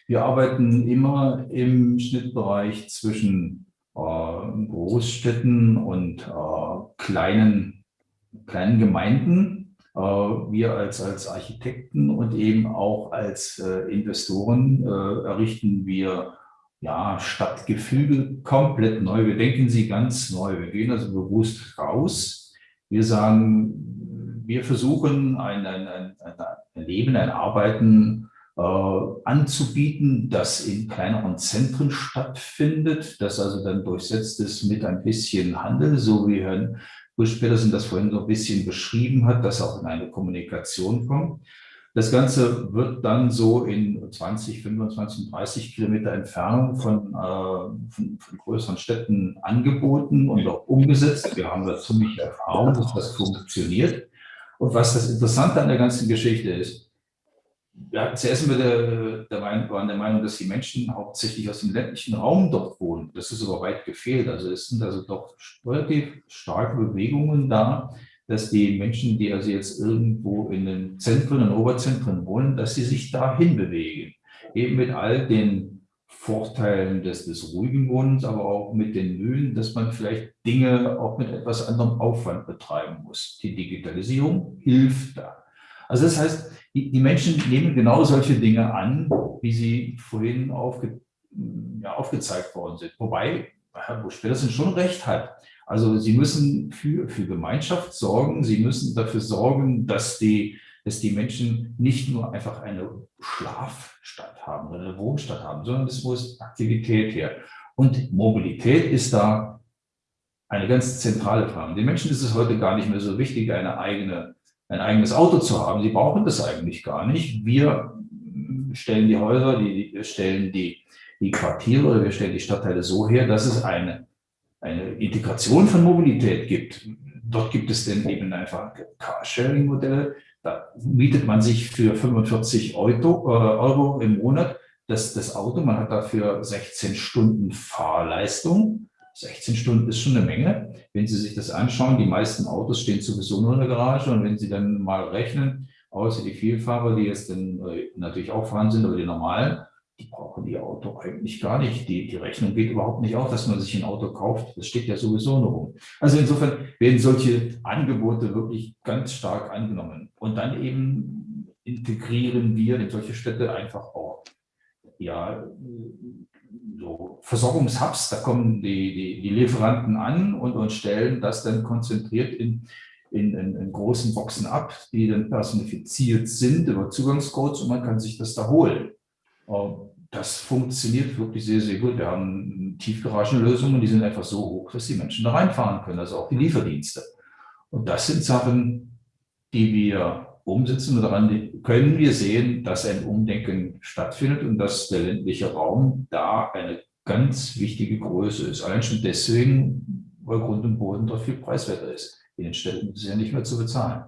Wir arbeiten immer im Schnittbereich zwischen äh, Großstädten und äh, kleinen, kleinen Gemeinden. Äh, wir als, als Architekten und eben auch als Investoren errichten wir ja, Stadtgefüge komplett neu. Wir denken sie ganz neu. Wir gehen also bewusst raus. Wir sagen, wir versuchen ein, ein, ein, ein Leben, ein Arbeiten äh, anzubieten, das in kleineren Zentren stattfindet, das also dann durchsetzt ist mit ein bisschen Handel, so wie Herrn Busch-Petersen das vorhin so ein bisschen beschrieben hat, dass auch in eine Kommunikation kommt. Das Ganze wird dann so in 20, 25, 30 Kilometer Entfernung von, äh, von, von, größeren Städten angeboten und auch umgesetzt. Wir haben da ziemlich Erfahrung, dass das funktioniert. Und was das Interessante an der ganzen Geschichte ist, ja, zuerst sind wir der, waren der Meinung, dass die Menschen hauptsächlich aus dem ländlichen Raum dort wohnen. Das ist aber weit gefehlt. Also es sind also doch relativ starke Bewegungen da, dass die Menschen, die also jetzt irgendwo in den Zentren und Oberzentren wohnen, dass sie sich dahin bewegen. Eben mit all den Vorteilen des, des ruhigen Wohnens, aber auch mit den Mühen, dass man vielleicht Dinge auch mit etwas anderem Aufwand betreiben muss. Die Digitalisierung hilft da. Also das heißt, die, die Menschen nehmen genau solche Dinge an, wie sie vorhin aufge, ja, aufgezeigt worden sind. Wobei Herr Busch-Petersen schon recht hat. Also sie müssen für, für Gemeinschaft sorgen, sie müssen dafür sorgen, dass die, dass die Menschen nicht nur einfach eine Schlafstadt haben oder eine Wohnstadt haben, sondern es muss Aktivität her. Und Mobilität ist da eine ganz zentrale Frage. Den Menschen ist es heute gar nicht mehr so wichtig, eine eigene ein eigenes Auto zu haben. Sie brauchen das eigentlich gar nicht. Wir stellen die Häuser, die, wir stellen die, die Quartiere oder wir stellen die Stadtteile so her, dass es eine, eine Integration von Mobilität gibt. Dort gibt es dann eben einfach Carsharing-Modelle. Da mietet man sich für 45 Euro, äh, Euro im Monat das, das Auto, man hat dafür 16 Stunden Fahrleistung. 16 Stunden ist schon eine Menge. Wenn Sie sich das anschauen, die meisten Autos stehen sowieso nur in der Garage und wenn Sie dann mal rechnen, außer die Vielfahrer, die jetzt dann äh, natürlich auch vorhanden sind, aber die normalen, die brauchen die Auto eigentlich gar nicht. Die, die Rechnung geht überhaupt nicht auf, dass man sich ein Auto kauft. Das steht ja sowieso nur rum. Also insofern werden solche Angebote wirklich ganz stark angenommen. Und dann eben integrieren wir in solche Städte einfach auch ja, so Versorgungshubs, da kommen die, die, die Lieferanten an und, und stellen das dann konzentriert in, in, in, in, großen Boxen ab, die dann personifiziert sind über Zugangscodes und man kann sich das da holen. Das funktioniert wirklich sehr, sehr gut. Wir haben Tiefgaragenlösungen, die sind einfach so hoch, dass die Menschen da reinfahren können, also auch die Lieferdienste. Und das sind Sachen, die wir umsetzen daran können wir sehen, dass ein Umdenken stattfindet und dass der ländliche Raum da eine ganz wichtige Größe ist. Allein schon deswegen, weil Grund und Boden dort viel preiswerter ist. In den Städten ist es ja nicht mehr zu bezahlen.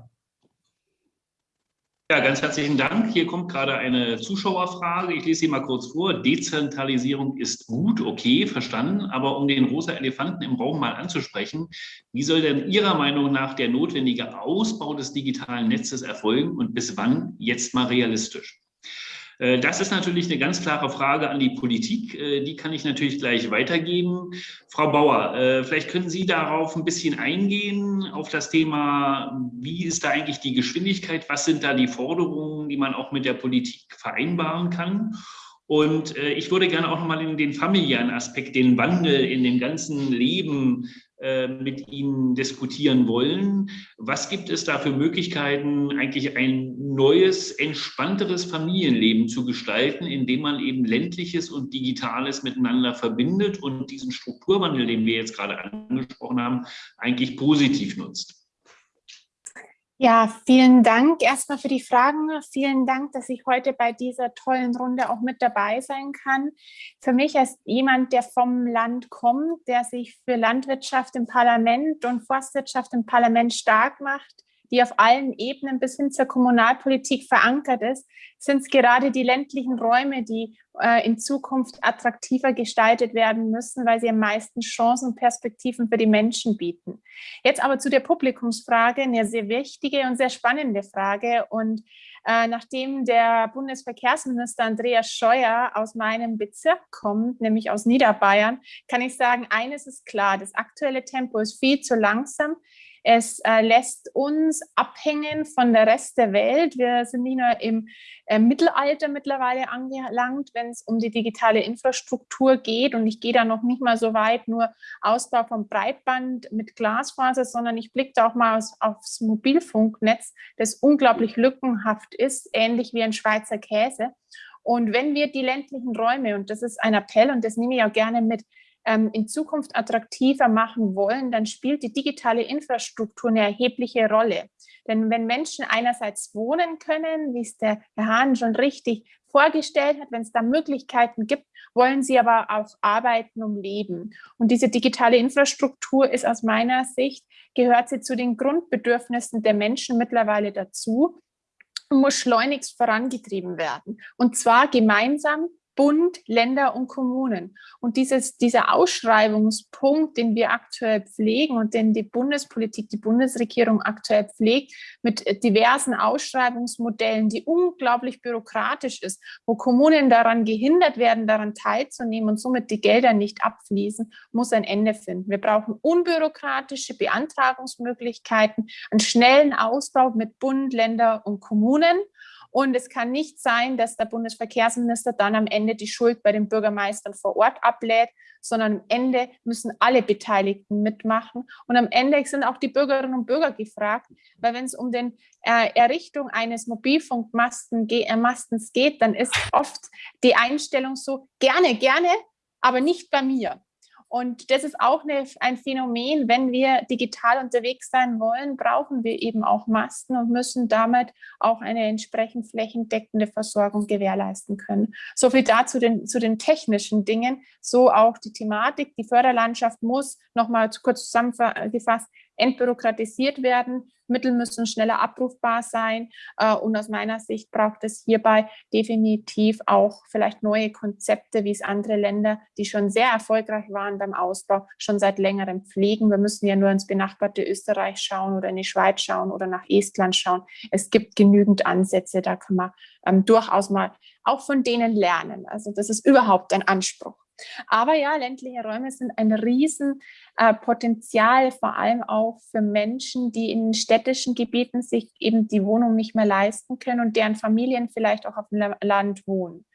Ja, ganz herzlichen Dank. Hier kommt gerade eine Zuschauerfrage. Ich lese sie mal kurz vor. Dezentralisierung ist gut, okay, verstanden. Aber um den rosa Elefanten im Raum mal anzusprechen, wie soll denn Ihrer Meinung nach der notwendige Ausbau des digitalen Netzes erfolgen und bis wann jetzt mal realistisch? Äh, das ist natürlich eine ganz klare Frage an die Politik. Äh, die kann ich natürlich gleich weitergeben. Frau Bauer, äh, vielleicht können Sie darauf ein bisschen eingehen, auf das Thema, wie ist da eigentlich die Geschwindigkeit? Was sind da die Forderungen, die man auch mit der Politik vereinbaren kann? Und ich würde gerne auch nochmal in den familiären Aspekt, den Wandel in dem ganzen Leben mit Ihnen diskutieren wollen. Was gibt es da für Möglichkeiten, eigentlich ein neues, entspannteres Familienleben zu gestalten, indem man eben ländliches und digitales miteinander verbindet und diesen Strukturwandel, den wir jetzt gerade angesprochen haben, eigentlich positiv nutzt? Ja, vielen Dank erstmal für die Fragen. Vielen Dank, dass ich heute bei dieser tollen Runde auch mit dabei sein kann. Für mich als jemand, der vom Land kommt, der sich für Landwirtschaft im Parlament und Forstwirtschaft im Parlament stark macht, die auf allen Ebenen bis hin zur Kommunalpolitik verankert ist, sind es gerade die ländlichen Räume, die äh, in Zukunft attraktiver gestaltet werden müssen, weil sie am meisten Chancen und Perspektiven für die Menschen bieten. Jetzt aber zu der Publikumsfrage, eine sehr wichtige und sehr spannende Frage. Und äh, nachdem der Bundesverkehrsminister Andreas Scheuer aus meinem Bezirk kommt, nämlich aus Niederbayern, kann ich sagen, eines ist klar, das aktuelle Tempo ist viel zu langsam. Es äh, lässt uns abhängen von der Rest der Welt. Wir sind nicht nur im äh, Mittelalter mittlerweile angelangt, wenn es um die digitale Infrastruktur geht. Und ich gehe da noch nicht mal so weit, nur Ausbau von Breitband mit Glasfaser, sondern ich blicke da auch mal aus, aufs Mobilfunknetz, das unglaublich lückenhaft ist, ähnlich wie ein Schweizer Käse. Und wenn wir die ländlichen Räume, und das ist ein Appell und das nehme ich auch gerne mit, in Zukunft attraktiver machen wollen, dann spielt die digitale Infrastruktur eine erhebliche Rolle. Denn wenn Menschen einerseits wohnen können, wie es der Herr Hahn schon richtig vorgestellt hat, wenn es da Möglichkeiten gibt, wollen sie aber auch arbeiten, um leben. Und diese digitale Infrastruktur ist aus meiner Sicht, gehört sie zu den Grundbedürfnissen der Menschen mittlerweile dazu und muss schleunigst vorangetrieben werden. Und zwar gemeinsam Bund, Länder und Kommunen. Und dieses, dieser Ausschreibungspunkt, den wir aktuell pflegen und den die Bundespolitik, die Bundesregierung aktuell pflegt, mit diversen Ausschreibungsmodellen, die unglaublich bürokratisch ist, wo Kommunen daran gehindert werden, daran teilzunehmen und somit die Gelder nicht abfließen, muss ein Ende finden. Wir brauchen unbürokratische Beantragungsmöglichkeiten, einen schnellen Ausbau mit Bund, Länder und Kommunen und es kann nicht sein, dass der Bundesverkehrsminister dann am Ende die Schuld bei den Bürgermeistern vor Ort ablädt, sondern am Ende müssen alle Beteiligten mitmachen. Und am Ende sind auch die Bürgerinnen und Bürger gefragt, weil wenn es um die äh, Errichtung eines Mobilfunkmastens äh, geht, dann ist oft die Einstellung so, gerne, gerne, aber nicht bei mir. Und das ist auch eine, ein Phänomen, wenn wir digital unterwegs sein wollen, brauchen wir eben auch Masten und müssen damit auch eine entsprechend flächendeckende Versorgung gewährleisten können. So viel dazu den, zu den technischen Dingen, so auch die Thematik. Die Förderlandschaft muss, nochmal kurz zusammengefasst, entbürokratisiert werden. Mittel müssen schneller abrufbar sein. Äh, und aus meiner Sicht braucht es hierbei definitiv auch vielleicht neue Konzepte, wie es andere Länder, die schon sehr erfolgreich waren beim Ausbau, schon seit längerem pflegen. Wir müssen ja nur ins benachbarte Österreich schauen oder in die Schweiz schauen oder nach Estland schauen. Es gibt genügend Ansätze, da kann man ähm, durchaus mal auch von denen lernen. Also das ist überhaupt ein Anspruch. Aber ja, ländliche Räume sind ein Riesenpotenzial, äh, vor allem auch für Menschen, die in städtischen Gebieten sich eben die Wohnung nicht mehr leisten können und deren Familien vielleicht auch auf dem Land wohnen.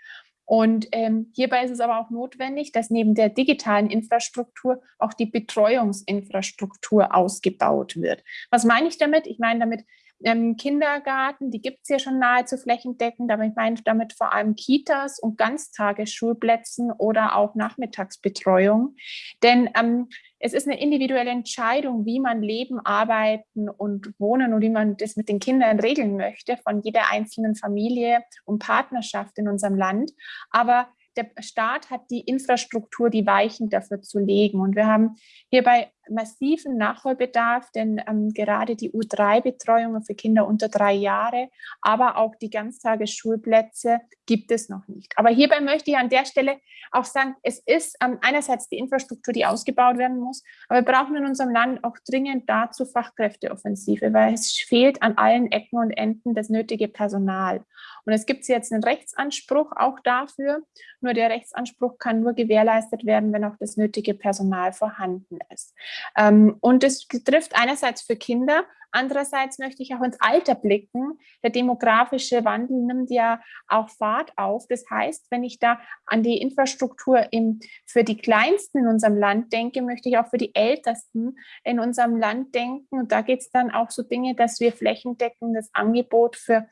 Und ähm, hierbei ist es aber auch notwendig, dass neben der digitalen Infrastruktur auch die Betreuungsinfrastruktur ausgebaut wird. Was meine ich damit? Ich meine damit ähm, Kindergarten, die gibt es ja schon nahezu flächendeckend, aber ich meine damit vor allem Kitas und Ganztagesschulplätzen oder auch Nachmittagsbetreuung. Denn ähm, es ist eine individuelle Entscheidung, wie man leben, arbeiten und wohnen und wie man das mit den Kindern regeln möchte von jeder einzelnen Familie und Partnerschaft in unserem Land. Aber der Staat hat die Infrastruktur, die Weichen dafür zu legen. Und wir haben hierbei massiven Nachholbedarf, denn ähm, gerade die U3-Betreuungen für Kinder unter drei Jahre, aber auch die Ganztagesschulplätze gibt es noch nicht. Aber hierbei möchte ich an der Stelle auch sagen, es ist ähm, einerseits die Infrastruktur, die ausgebaut werden muss, aber wir brauchen in unserem Land auch dringend dazu Fachkräfteoffensive, weil es fehlt an allen Ecken und Enden das nötige Personal. Und es gibt jetzt einen Rechtsanspruch auch dafür, nur der Rechtsanspruch kann nur gewährleistet werden, wenn auch das nötige Personal vorhanden ist. Ähm, und es trifft einerseits für Kinder, andererseits möchte ich auch ins Alter blicken. Der demografische Wandel nimmt ja auch Fahrt auf. Das heißt, wenn ich da an die Infrastruktur im, für die Kleinsten in unserem Land denke, möchte ich auch für die Ältesten in unserem Land denken. Und da geht es dann auch so Dinge, dass wir flächendeckendes Angebot für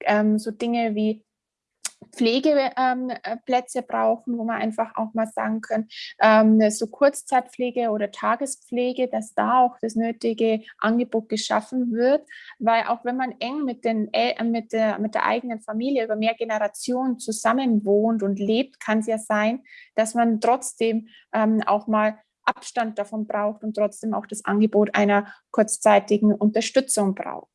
ähm, so Dinge wie Pflegeplätze ähm, brauchen, wo man einfach auch mal sagen können, ähm, so Kurzzeitpflege oder Tagespflege, dass da auch das nötige Angebot geschaffen wird, weil auch wenn man eng mit, den, äh, mit, der, mit der eigenen Familie über mehr Generationen zusammen wohnt und lebt, kann es ja sein, dass man trotzdem ähm, auch mal Abstand davon braucht und trotzdem auch das Angebot einer kurzzeitigen Unterstützung braucht.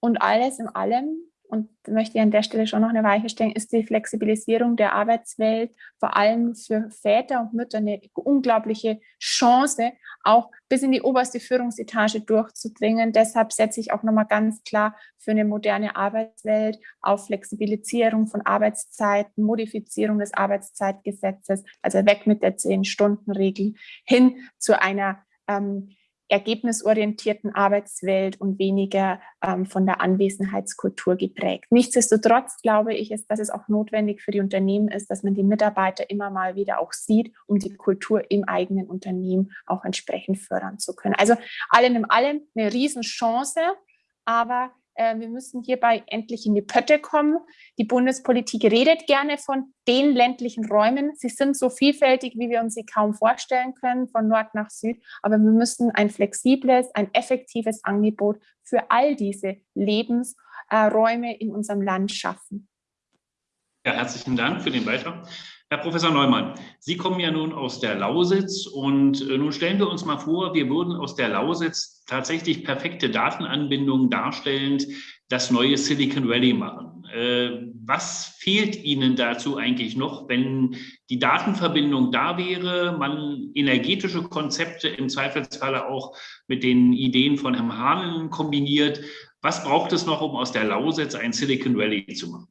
Und alles in allem und möchte ich an der Stelle schon noch eine Weiche stellen, ist die Flexibilisierung der Arbeitswelt vor allem für Väter und Mütter eine unglaubliche Chance, auch bis in die oberste Führungsetage durchzudringen. Deshalb setze ich auch nochmal ganz klar für eine moderne Arbeitswelt auf Flexibilisierung von Arbeitszeiten, Modifizierung des Arbeitszeitgesetzes, also weg mit der Zehn-Stunden-Regel hin zu einer ähm, ergebnisorientierten Arbeitswelt und weniger ähm, von der Anwesenheitskultur geprägt. Nichtsdestotrotz glaube ich, ist, dass es auch notwendig für die Unternehmen ist, dass man die Mitarbeiter immer mal wieder auch sieht, um die Kultur im eigenen Unternehmen auch entsprechend fördern zu können. Also allen in allem eine Riesenchance, aber wir müssen hierbei endlich in die Pötte kommen. Die Bundespolitik redet gerne von den ländlichen Räumen. Sie sind so vielfältig, wie wir uns sie kaum vorstellen können, von Nord nach Süd. Aber wir müssen ein flexibles, ein effektives Angebot für all diese Lebensräume in unserem Land schaffen. Ja, herzlichen Dank für den Beitrag. Herr Professor Neumann, Sie kommen ja nun aus der Lausitz und äh, nun stellen wir uns mal vor, wir würden aus der Lausitz tatsächlich perfekte Datenanbindungen darstellend das neue Silicon Valley machen. Äh, was fehlt Ihnen dazu eigentlich noch, wenn die Datenverbindung da wäre, man energetische Konzepte im Zweifelsfalle auch mit den Ideen von Herrn Hahnen kombiniert? Was braucht es noch, um aus der Lausitz ein Silicon Valley zu machen?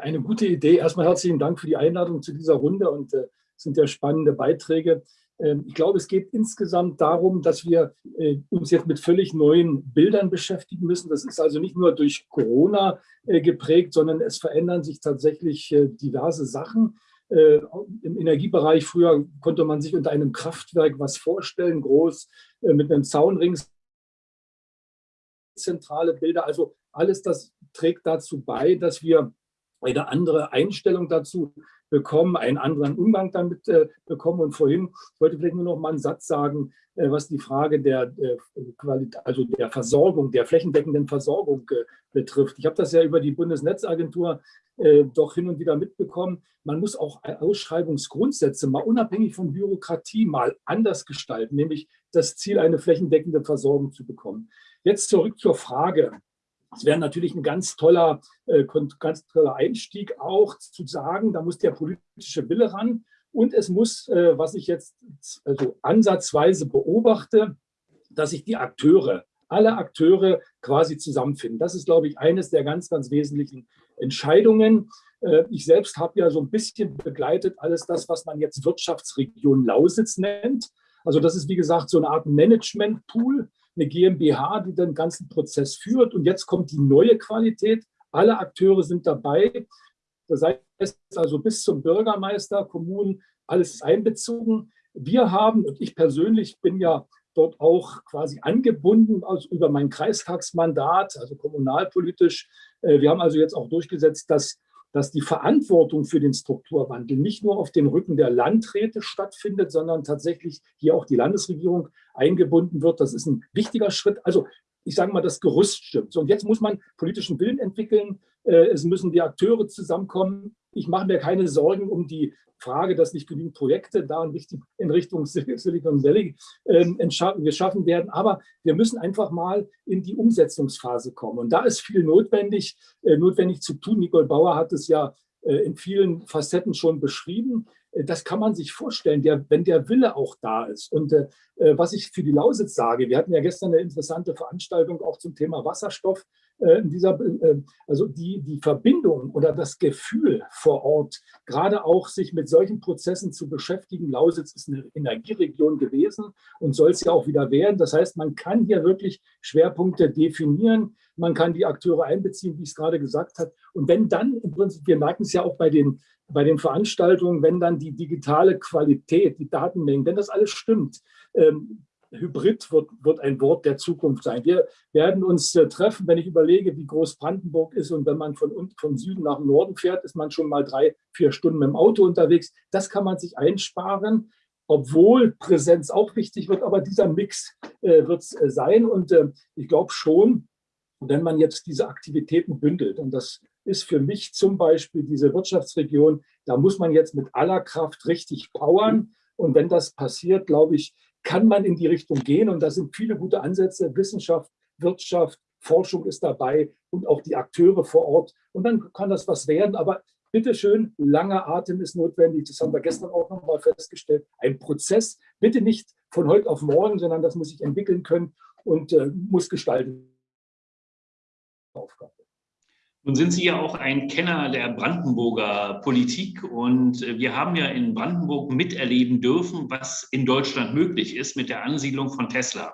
Eine gute Idee. Erstmal herzlichen Dank für die Einladung zu dieser Runde und äh, sind ja spannende Beiträge. Ähm, ich glaube, es geht insgesamt darum, dass wir äh, uns jetzt mit völlig neuen Bildern beschäftigen müssen. Das ist also nicht nur durch Corona äh, geprägt, sondern es verändern sich tatsächlich äh, diverse Sachen. Im Energiebereich früher konnte man sich unter einem Kraftwerk was vorstellen, groß mit einem Zaunring, zentrale Bilder. Also alles das trägt dazu bei, dass wir eine andere Einstellung dazu bekommen, einen anderen Umgang damit äh, bekommen. Und vorhin, ich wollte vielleicht nur noch mal einen Satz sagen, äh, was die Frage der, äh, also der Versorgung, der flächendeckenden Versorgung äh, betrifft. Ich habe das ja über die Bundesnetzagentur äh, doch hin und wieder mitbekommen. Man muss auch Ausschreibungsgrundsätze mal unabhängig von Bürokratie mal anders gestalten, nämlich das Ziel, eine flächendeckende Versorgung zu bekommen. Jetzt zurück zur Frage. Es wäre natürlich ein ganz toller, äh, ganz toller Einstieg auch zu sagen, da muss der politische Wille ran und es muss, äh, was ich jetzt also ansatzweise beobachte, dass sich die Akteure, alle Akteure quasi zusammenfinden. Das ist, glaube ich, eines der ganz, ganz wesentlichen Entscheidungen. Äh, ich selbst habe ja so ein bisschen begleitet alles das, was man jetzt Wirtschaftsregion Lausitz nennt. Also das ist, wie gesagt, so eine Art Management-Pool, eine GmbH, die den ganzen Prozess führt. Und jetzt kommt die neue Qualität. Alle Akteure sind dabei. Das heißt also bis zum Bürgermeister, Kommunen, alles ist einbezogen. Wir haben, und ich persönlich bin ja dort auch quasi angebunden also über mein Kreistagsmandat, also kommunalpolitisch. Äh, wir haben also jetzt auch durchgesetzt, dass dass die Verantwortung für den Strukturwandel nicht nur auf den Rücken der Landräte stattfindet, sondern tatsächlich hier auch die Landesregierung eingebunden wird. Das ist ein wichtiger Schritt. Also ich sage mal, das Gerüst stimmt. So, und jetzt muss man politischen Willen entwickeln. Äh, es müssen die Akteure zusammenkommen. Ich mache mir keine Sorgen um die Frage, dass nicht genügend Projekte da in Richtung, Silicon Valley ähm, geschaffen werden. Aber wir müssen einfach mal in die Umsetzungsphase kommen. Und da ist viel notwendig, äh, notwendig zu tun. Nicole Bauer hat es ja äh, in vielen Facetten schon beschrieben. Das kann man sich vorstellen, der, wenn der Wille auch da ist. Und äh, äh, was ich für die Lausitz sage, wir hatten ja gestern eine interessante Veranstaltung auch zum Thema Wasserstoff. Äh, in dieser, äh, also die, die Verbindung oder das Gefühl vor Ort, gerade auch sich mit solchen Prozessen zu beschäftigen. Lausitz ist eine Energieregion gewesen und soll es ja auch wieder werden. Das heißt, man kann hier wirklich Schwerpunkte definieren. Man kann die Akteure einbeziehen, wie ich es gerade gesagt habe. Und wenn dann, im Prinzip, wir merken es ja auch bei den, bei den Veranstaltungen, wenn dann die digitale Qualität, die Datenmengen, wenn das alles stimmt, ähm, Hybrid wird, wird ein Wort der Zukunft sein. Wir werden uns äh, treffen, wenn ich überlege, wie groß Brandenburg ist und wenn man von, von Süden nach Norden fährt, ist man schon mal drei, vier Stunden mit dem Auto unterwegs. Das kann man sich einsparen, obwohl Präsenz auch wichtig wird, aber dieser Mix äh, wird es äh, sein und äh, ich glaube schon, wenn man jetzt diese Aktivitäten bündelt und das ist für mich zum Beispiel diese Wirtschaftsregion, da muss man jetzt mit aller Kraft richtig powern und wenn das passiert, glaube ich, kann man in die Richtung gehen. Und da sind viele gute Ansätze. Wissenschaft, Wirtschaft, Forschung ist dabei und auch die Akteure vor Ort. Und dann kann das was werden. Aber bitteschön, langer Atem ist notwendig. Das haben wir gestern auch noch mal festgestellt. Ein Prozess, bitte nicht von heute auf morgen, sondern das muss sich entwickeln können und äh, muss gestalten. Aufgabe. Nun sind Sie ja auch ein Kenner der Brandenburger Politik und äh, wir haben ja in Brandenburg miterleben dürfen, was in Deutschland möglich ist mit der Ansiedlung von Tesla,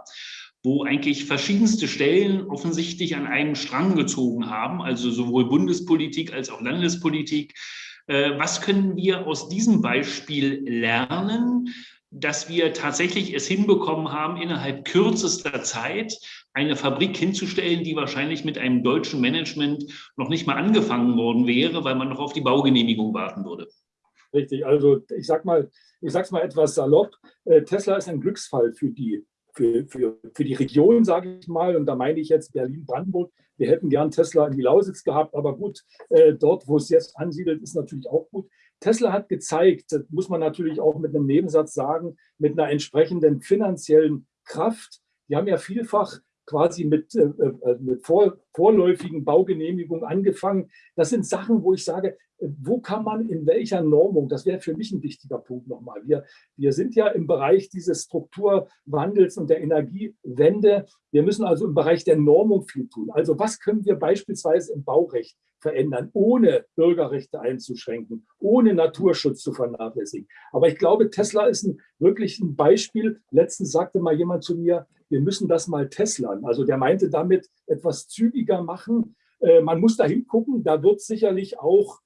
wo eigentlich verschiedenste Stellen offensichtlich an einem Strang gezogen haben, also sowohl Bundespolitik als auch Landespolitik. Äh, was können wir aus diesem Beispiel lernen? Dass wir tatsächlich es hinbekommen haben, innerhalb kürzester Zeit eine Fabrik hinzustellen, die wahrscheinlich mit einem deutschen Management noch nicht mal angefangen worden wäre, weil man noch auf die Baugenehmigung warten würde. Richtig, also ich sag mal, ich sag's mal etwas salopp, äh, Tesla ist ein Glücksfall für die, für, für, für die Region, sage ich mal, und da meine ich jetzt Berlin-Brandenburg. Wir hätten gern Tesla in die Lausitz gehabt, aber gut, äh, dort, wo es jetzt ansiedelt, ist natürlich auch gut. Tesla hat gezeigt, das muss man natürlich auch mit einem Nebensatz sagen, mit einer entsprechenden finanziellen Kraft. Die haben ja vielfach quasi mit, äh, äh, mit vor, vorläufigen Baugenehmigungen angefangen. Das sind Sachen, wo ich sage, wo kann man in welcher Normung, das wäre für mich ein wichtiger Punkt nochmal. Wir, wir sind ja im Bereich dieses Strukturwandels und der Energiewende. Wir müssen also im Bereich der Normung viel tun. Also was können wir beispielsweise im Baurecht verändern, ohne Bürgerrechte einzuschränken, ohne Naturschutz zu vernachlässigen. Aber ich glaube, Tesla ist ein, wirklich ein Beispiel. Letztens sagte mal jemand zu mir, wir müssen das mal Teslern. Also der meinte damit etwas zügiger machen. Äh, man muss da hingucken, da wird sicherlich auch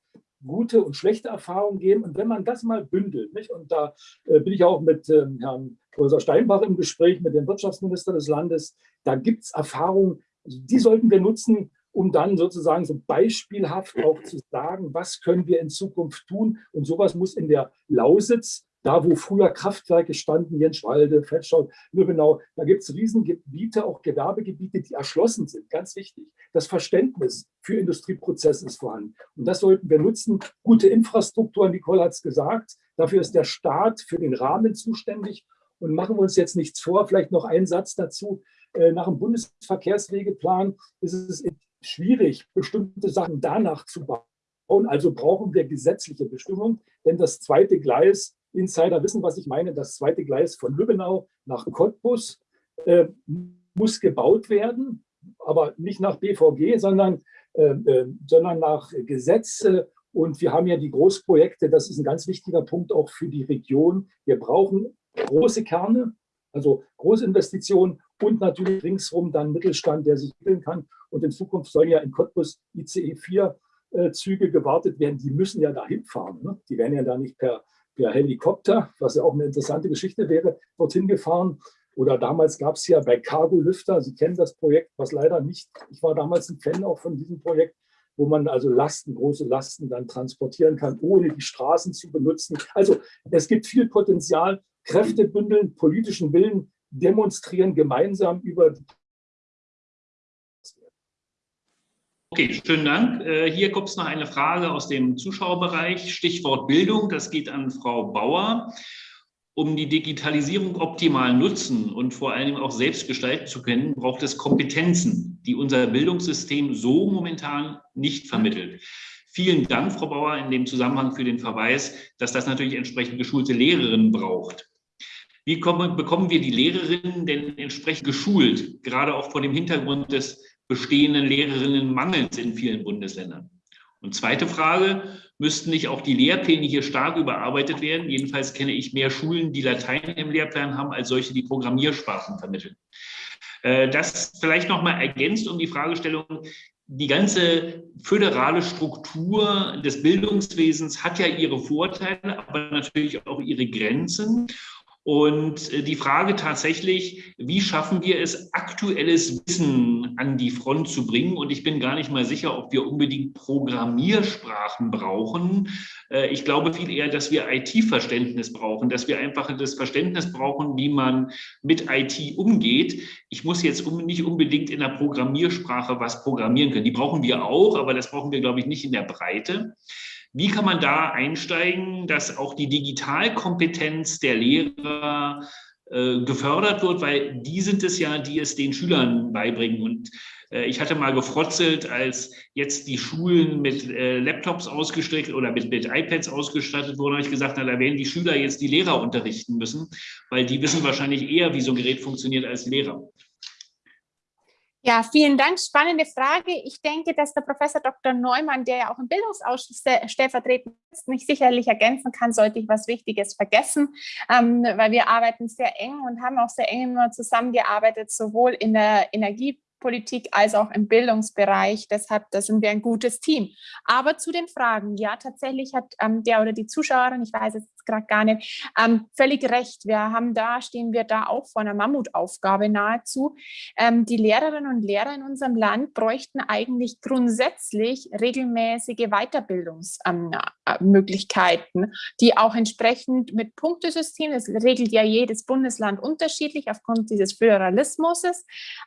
gute und schlechte Erfahrungen geben. Und wenn man das mal bündelt, nicht? und da äh, bin ich auch mit ähm, Herrn Professor Steinbach im Gespräch, mit dem Wirtschaftsminister des Landes, da gibt es Erfahrungen, die sollten wir nutzen, um dann sozusagen so beispielhaft auch zu sagen, was können wir in Zukunft tun. Und sowas muss in der Lausitz da, wo früher Kraftwerke standen, Jenschwalde, Fetschau, Lübbenau, da gibt es Riesengebiete, auch Gewerbegebiete, die erschlossen sind. Ganz wichtig. Das Verständnis für Industrieprozesse ist vorhanden. Und das sollten wir nutzen. Gute Infrastruktur, Nicole hat es gesagt. Dafür ist der Staat für den Rahmen zuständig. Und machen wir uns jetzt nichts vor. Vielleicht noch ein Satz dazu. Äh, nach dem Bundesverkehrswegeplan ist es schwierig, bestimmte Sachen danach zu bauen. Also brauchen wir gesetzliche Bestimmungen, denn das zweite Gleis Insider wissen, was ich meine. Das zweite Gleis von Lübbenau nach Cottbus äh, muss gebaut werden, aber nicht nach BVG, sondern, äh, äh, sondern nach Gesetz. Und wir haben ja die Großprojekte, das ist ein ganz wichtiger Punkt auch für die Region. Wir brauchen große Kerne, also Großinvestitionen und natürlich ringsherum dann Mittelstand, der sich entwickeln kann. Und in Zukunft sollen ja in Cottbus ICE 4 äh, Züge gewartet werden. Die müssen ja dahin fahren. Ne? Die werden ja da nicht per per Helikopter, was ja auch eine interessante Geschichte wäre, dorthin gefahren. Oder damals gab es ja bei Cargo Lüfter, Sie kennen das Projekt, was leider nicht, ich war damals ein Fan auch von diesem Projekt, wo man also Lasten, große Lasten dann transportieren kann, ohne die Straßen zu benutzen. Also es gibt viel Potenzial, Kräfte bündeln, politischen Willen demonstrieren, gemeinsam über Okay, schönen Dank. Äh, hier gibt es noch eine Frage aus dem Zuschauerbereich. Stichwort Bildung, das geht an Frau Bauer. Um die Digitalisierung optimal nutzen und vor allem auch selbst gestalten zu können, braucht es Kompetenzen, die unser Bildungssystem so momentan nicht vermittelt. Vielen Dank, Frau Bauer, in dem Zusammenhang für den Verweis, dass das natürlich entsprechend geschulte Lehrerinnen braucht. Wie kommen, bekommen wir die Lehrerinnen denn entsprechend geschult, gerade auch vor dem Hintergrund des bestehenden Lehrerinnenmangels in vielen Bundesländern. Und zweite Frage, müssten nicht auch die Lehrpläne hier stark überarbeitet werden? Jedenfalls kenne ich mehr Schulen, die Latein im Lehrplan haben, als solche, die Programmiersprachen vermitteln. Äh, das vielleicht noch mal ergänzt um die Fragestellung, die ganze föderale Struktur des Bildungswesens hat ja ihre Vorteile, aber natürlich auch ihre Grenzen. Und äh, die Frage tatsächlich, wie schaffen wir es, aktuelles Wissen an die Front zu bringen? Und ich bin gar nicht mal sicher, ob wir unbedingt Programmiersprachen brauchen. Äh, ich glaube viel eher, dass wir IT-Verständnis brauchen, dass wir einfach das Verständnis brauchen, wie man mit IT umgeht. Ich muss jetzt nicht unbedingt in der Programmiersprache was programmieren können. Die brauchen wir auch, aber das brauchen wir, glaube ich, nicht in der Breite. Wie kann man da einsteigen, dass auch die Digitalkompetenz der Lehrer äh, gefördert wird, weil die sind es ja, die es den Schülern beibringen. Und äh, ich hatte mal gefrotzelt, als jetzt die Schulen mit äh, Laptops ausgestattet oder mit, mit iPads ausgestattet wurden, habe ich gesagt, na, da werden die Schüler jetzt die Lehrer unterrichten müssen, weil die wissen wahrscheinlich eher, wie so ein Gerät funktioniert als Lehrer. Ja, vielen Dank. Spannende Frage. Ich denke, dass der Professor Dr. Neumann, der ja auch im Bildungsausschuss stellvertretend ist, mich sicherlich ergänzen kann, sollte ich was Wichtiges vergessen, ähm, weil wir arbeiten sehr eng und haben auch sehr eng immer zusammengearbeitet, sowohl in der Energie Politik als auch im Bildungsbereich. Deshalb, da sind wir ein gutes Team. Aber zu den Fragen. Ja, tatsächlich hat ähm, der oder die Zuschauerin, ich weiß es gerade gar nicht, ähm, völlig recht. Wir haben da, stehen wir da auch vor einer Mammutaufgabe nahezu. Ähm, die Lehrerinnen und Lehrer in unserem Land bräuchten eigentlich grundsätzlich regelmäßige Weiterbildungsmöglichkeiten, ähm, die auch entsprechend mit Punktesystem, das regelt ja jedes Bundesland unterschiedlich aufgrund dieses Föderalismus,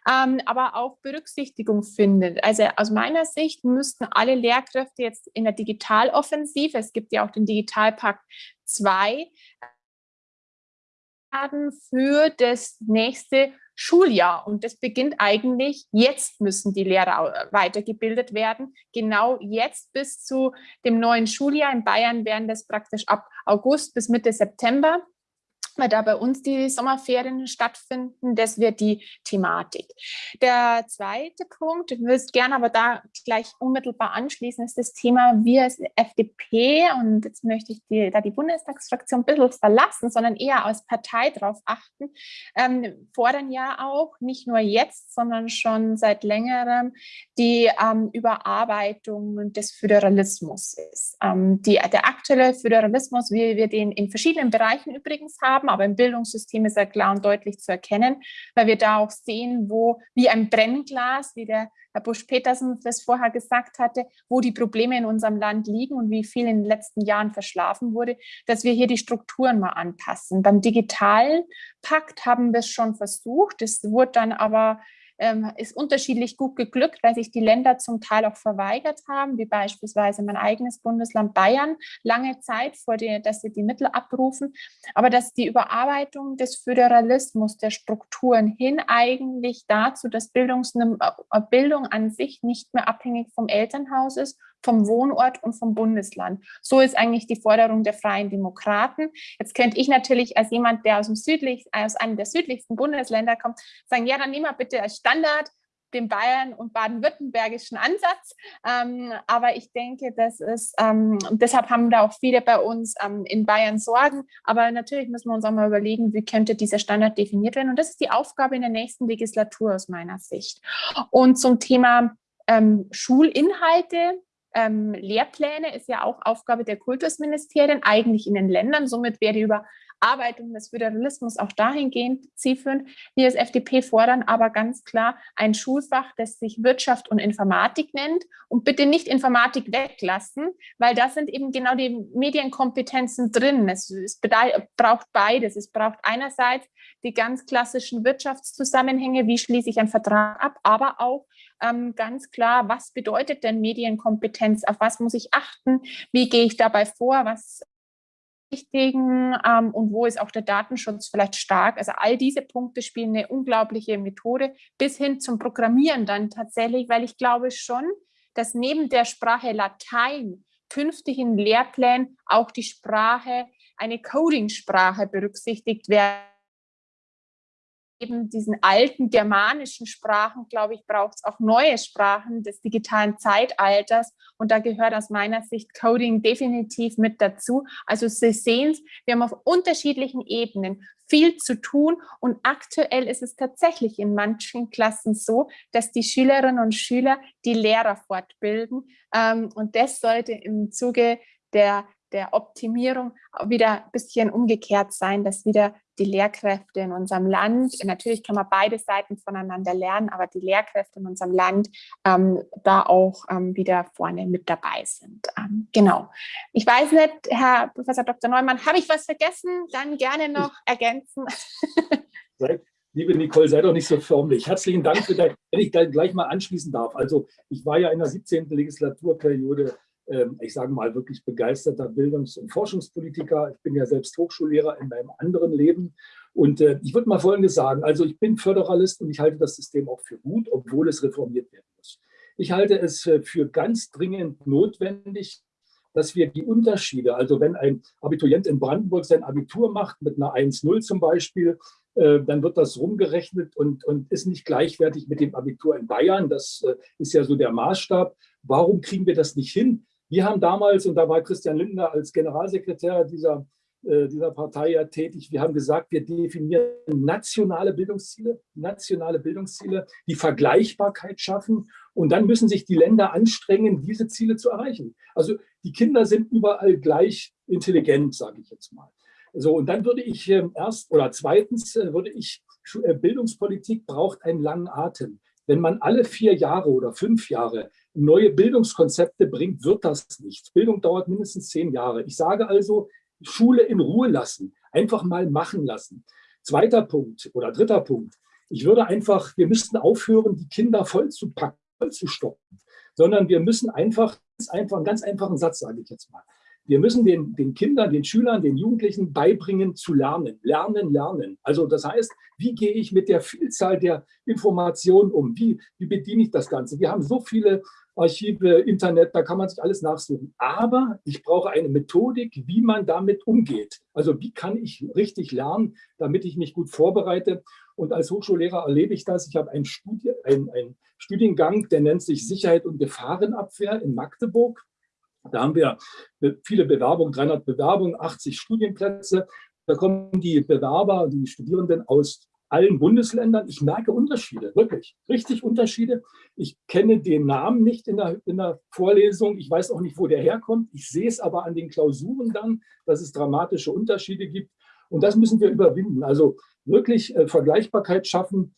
ähm, aber auch auch Berücksichtigung findet. Also aus meiner Sicht müssten alle Lehrkräfte jetzt in der Digitaloffensive, es gibt ja auch den Digitalpakt 2, für das nächste Schuljahr. Und das beginnt eigentlich, jetzt müssen die Lehrer weitergebildet werden. Genau jetzt bis zu dem neuen Schuljahr. In Bayern werden das praktisch ab August bis Mitte September weil da bei uns die Sommerferien stattfinden. Das wird die Thematik. Der zweite Punkt, ich würde gerne aber da gleich unmittelbar anschließen, ist das Thema wir als FDP und jetzt möchte ich die, da die Bundestagsfraktion ein bisschen verlassen, sondern eher als Partei darauf achten, ähm, fordern ja auch nicht nur jetzt, sondern schon seit längerem die ähm, Überarbeitung des Föderalismus. Ähm, die, der aktuelle Föderalismus, wie wir den in verschiedenen Bereichen übrigens haben, haben, aber im Bildungssystem ist er klar und deutlich zu erkennen, weil wir da auch sehen, wo wie ein Brennglas, wie der Herr Busch-Petersen das vorher gesagt hatte, wo die Probleme in unserem Land liegen und wie viel in den letzten Jahren verschlafen wurde, dass wir hier die Strukturen mal anpassen. Beim digitalen Pakt haben wir es schon versucht, es wurde dann aber ähm, ist unterschiedlich gut geglückt, weil sich die Länder zum Teil auch verweigert haben, wie beispielsweise mein eigenes Bundesland Bayern, lange Zeit, vor der, dass sie die Mittel abrufen. Aber dass die Überarbeitung des Föderalismus, der Strukturen hin eigentlich dazu, dass Bildungs äh, Bildung an sich nicht mehr abhängig vom Elternhaus ist, vom Wohnort und vom Bundesland. So ist eigentlich die Forderung der Freien Demokraten. Jetzt könnte ich natürlich als jemand, der aus, dem südlich, aus einem der südlichsten Bundesländer kommt, sagen, ja, dann nehmen wir bitte als Standard den Bayern- und baden-württembergischen Ansatz. Ähm, aber ich denke, das ist, ähm, deshalb haben da auch viele bei uns ähm, in Bayern Sorgen. Aber natürlich müssen wir uns auch mal überlegen, wie könnte dieser Standard definiert werden. Und das ist die Aufgabe in der nächsten Legislatur aus meiner Sicht. Und zum Thema ähm, Schulinhalte, ähm, Lehrpläne ist ja auch Aufgabe der Kultusministerien, eigentlich in den Ländern. Somit wäre die Überarbeitung des Föderalismus auch dahingehend zielführend. Wir als FDP fordern aber ganz klar ein Schulfach, das sich Wirtschaft und Informatik nennt und bitte nicht Informatik weglassen, weil da sind eben genau die Medienkompetenzen drin. Es, es braucht beides. Es braucht einerseits die ganz klassischen Wirtschaftszusammenhänge, wie schließe ich einen Vertrag ab, aber auch ähm, ganz klar, was bedeutet denn Medienkompetenz, auf was muss ich achten, wie gehe ich dabei vor, was wichtigen ähm, und wo ist auch der Datenschutz vielleicht stark. Also all diese Punkte spielen eine unglaubliche Methode bis hin zum Programmieren dann tatsächlich, weil ich glaube schon, dass neben der Sprache Latein künftig in Lehrplänen auch die Sprache, eine Coding-Sprache berücksichtigt werden eben diesen alten germanischen Sprachen, glaube ich, braucht es auch neue Sprachen des digitalen Zeitalters. Und da gehört aus meiner Sicht Coding definitiv mit dazu. Also Sie sehen es, wir haben auf unterschiedlichen Ebenen viel zu tun. Und aktuell ist es tatsächlich in manchen Klassen so, dass die Schülerinnen und Schüler die Lehrer fortbilden. Ähm, und das sollte im Zuge der der Optimierung wieder ein bisschen umgekehrt sein, dass wieder die Lehrkräfte in unserem Land, natürlich kann man beide Seiten voneinander lernen, aber die Lehrkräfte in unserem Land ähm, da auch ähm, wieder vorne mit dabei sind. Ähm, genau. Ich weiß nicht, Herr Professor Dr. Neumann, habe ich was vergessen? Dann gerne noch ergänzen. (laughs) Liebe Nicole, sei doch nicht so förmlich. Herzlichen Dank für dein, wenn ich gleich mal anschließen darf. Also ich war ja in der 17. Legislaturperiode ich sage mal, wirklich begeisterter Bildungs- und Forschungspolitiker. Ich bin ja selbst Hochschullehrer in meinem anderen Leben. Und äh, ich würde mal Folgendes sagen. Also ich bin Föderalist und ich halte das System auch für gut, obwohl es reformiert werden muss. Ich halte es äh, für ganz dringend notwendig, dass wir die Unterschiede, also wenn ein Abiturient in Brandenburg sein Abitur macht mit einer 1-0 zum Beispiel, äh, dann wird das rumgerechnet und, und ist nicht gleichwertig mit dem Abitur in Bayern. Das ist ja so der Maßstab. Warum kriegen wir das nicht hin, wir haben damals, und da war Christian Lindner als Generalsekretär dieser, äh, dieser Partei ja tätig, wir haben gesagt, wir definieren nationale Bildungsziele, nationale Bildungsziele, die Vergleichbarkeit schaffen und dann müssen sich die Länder anstrengen, diese Ziele zu erreichen. Also die Kinder sind überall gleich intelligent, sage ich jetzt mal. So, und dann würde ich äh, erst oder zweitens äh, würde ich, äh, Bildungspolitik braucht einen langen Atem. Wenn man alle vier Jahre oder fünf Jahre neue Bildungskonzepte bringt, wird das nichts. Bildung dauert mindestens zehn Jahre. Ich sage also, Schule in Ruhe lassen, einfach mal machen lassen. Zweiter Punkt oder dritter Punkt. Ich würde einfach, wir müssten aufhören, die Kinder voll zu packen, voll zu stoppen, sondern wir müssen einfach, einfach einen ganz einfachen Satz, sage ich jetzt mal. Wir müssen den, den Kindern, den Schülern, den Jugendlichen beibringen zu lernen. Lernen, lernen. Also das heißt, wie gehe ich mit der Vielzahl der Informationen um? Wie, wie bediene ich das Ganze? Wir haben so viele Archive, Internet, da kann man sich alles nachsuchen. Aber ich brauche eine Methodik, wie man damit umgeht. Also wie kann ich richtig lernen, damit ich mich gut vorbereite. Und als Hochschullehrer erlebe ich das. Ich habe einen, Studie, einen, einen Studiengang, der nennt sich Sicherheit und Gefahrenabwehr in Magdeburg. Da haben wir viele Bewerbungen, 300 Bewerbungen, 80 Studienplätze. Da kommen die Bewerber, die Studierenden aus allen Bundesländern. Ich merke Unterschiede, wirklich, richtig Unterschiede. Ich kenne den Namen nicht in der, in der Vorlesung. Ich weiß auch nicht, wo der herkommt. Ich sehe es aber an den Klausuren dann, dass es dramatische Unterschiede gibt. Und das müssen wir überwinden. Also wirklich äh, Vergleichbarkeit schaffen,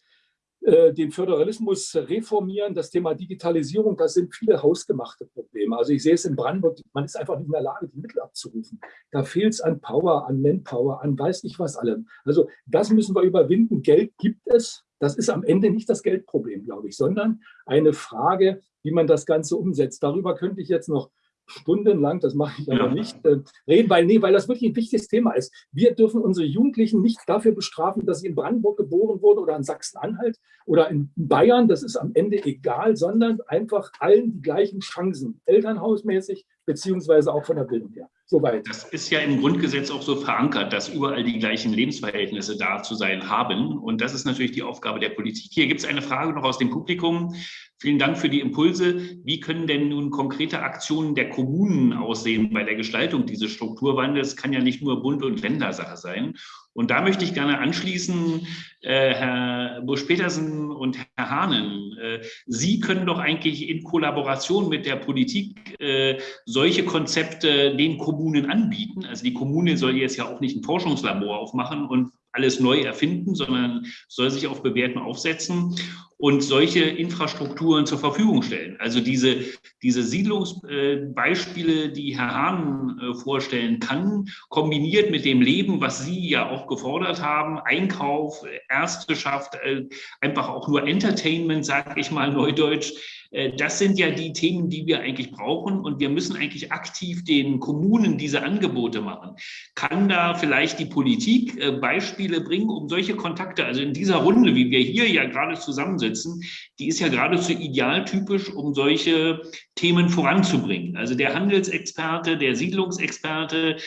den Föderalismus reformieren, das Thema Digitalisierung, das sind viele hausgemachte Probleme. Also ich sehe es in Brandenburg, man ist einfach nicht in der Lage, die Mittel abzurufen. Da fehlt es an Power, an Manpower, an weiß ich was allem. Also das müssen wir überwinden. Geld gibt es. Das ist am Ende nicht das Geldproblem, glaube ich, sondern eine Frage, wie man das Ganze umsetzt. Darüber könnte ich jetzt noch stundenlang, das mache ich aber ja. nicht, äh, reden, weil, nee, weil das wirklich ein wichtiges Thema ist. Wir dürfen unsere Jugendlichen nicht dafür bestrafen, dass sie in Brandenburg geboren wurden oder in Sachsen-Anhalt oder in Bayern, das ist am Ende egal, sondern einfach allen die gleichen Chancen, elternhausmäßig, beziehungsweise auch von der Bildung her. Soweit. Das ist ja im Grundgesetz auch so verankert, dass überall die gleichen Lebensverhältnisse da zu sein haben. Und das ist natürlich die Aufgabe der Politik. Hier gibt es eine Frage noch aus dem Publikum. Vielen Dank für die Impulse. Wie können denn nun konkrete Aktionen der Kommunen aussehen bei der Gestaltung dieses Strukturwandels? Kann ja nicht nur Bund- und Ländersache sein. Und da möchte ich gerne anschließen, äh, Herr Busch-Petersen und Herr Hahnen. Äh, Sie können doch eigentlich in Kollaboration mit der Politik äh, solche Konzepte den Kommunen anbieten. Also die Kommune soll jetzt ja auch nicht ein Forschungslabor aufmachen und alles neu erfinden, sondern soll sich auf Bewährten aufsetzen und solche Infrastrukturen zur Verfügung stellen. Also diese, diese Siedlungsbeispiele, die Herr Hahn äh, vorstellen kann, kombiniert mit dem Leben, was Sie ja auch gefordert haben, Einkauf, Ärzteschaft, äh, einfach auch nur Entertainment, sage ich mal neudeutsch, äh, das sind ja die Themen, die wir eigentlich brauchen und wir müssen eigentlich aktiv den Kommunen diese Angebote machen. Kann da vielleicht die Politik äh, Beispiele bringen, um solche Kontakte, also in dieser Runde, wie wir hier ja gerade zusammensitzen, die ist ja geradezu idealtypisch, um solche Themen voranzubringen. Also der Handelsexperte, der Siedlungsexperte,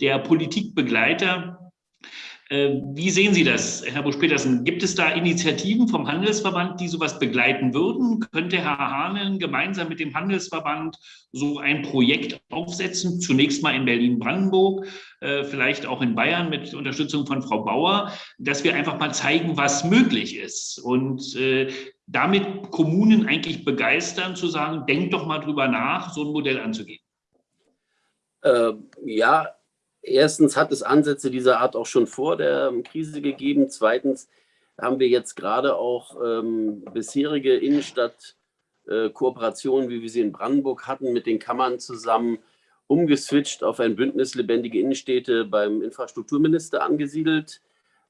der Politikbegleiter, äh, wie sehen Sie das, Herr Busch-Petersen? Gibt es da Initiativen vom Handelsverband, die sowas begleiten würden? Könnte Herr Hahnen gemeinsam mit dem Handelsverband so ein Projekt aufsetzen? Zunächst mal in Berlin-Brandenburg, äh, vielleicht auch in Bayern mit Unterstützung von Frau Bauer, dass wir einfach mal zeigen, was möglich ist und äh, damit Kommunen eigentlich begeistern, zu sagen, denkt doch mal drüber nach, so ein Modell anzugehen. Äh, ja, erstens hat es Ansätze dieser Art auch schon vor der ähm, Krise gegeben. Zweitens haben wir jetzt gerade auch ähm, bisherige Innenstadtkooperationen, äh, wie wir sie in Brandenburg hatten, mit den Kammern zusammen umgeswitcht auf ein Bündnis Lebendige Innenstädte beim Infrastrukturminister angesiedelt,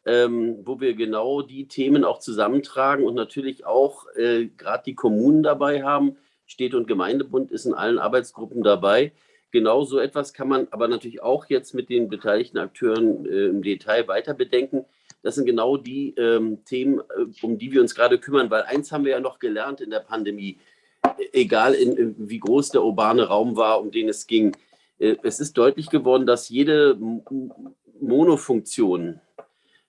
ähm, wo wir genau die Themen auch zusammentragen und natürlich auch äh, gerade die Kommunen dabei haben. Städte- und Gemeindebund ist in allen Arbeitsgruppen dabei Genau so etwas kann man aber natürlich auch jetzt mit den beteiligten Akteuren äh, im Detail weiter bedenken. Das sind genau die ähm, Themen, äh, um die wir uns gerade kümmern, weil eins haben wir ja noch gelernt in der Pandemie, egal in, in, wie groß der urbane Raum war, um den es ging. Äh, es ist deutlich geworden, dass jede Monofunktion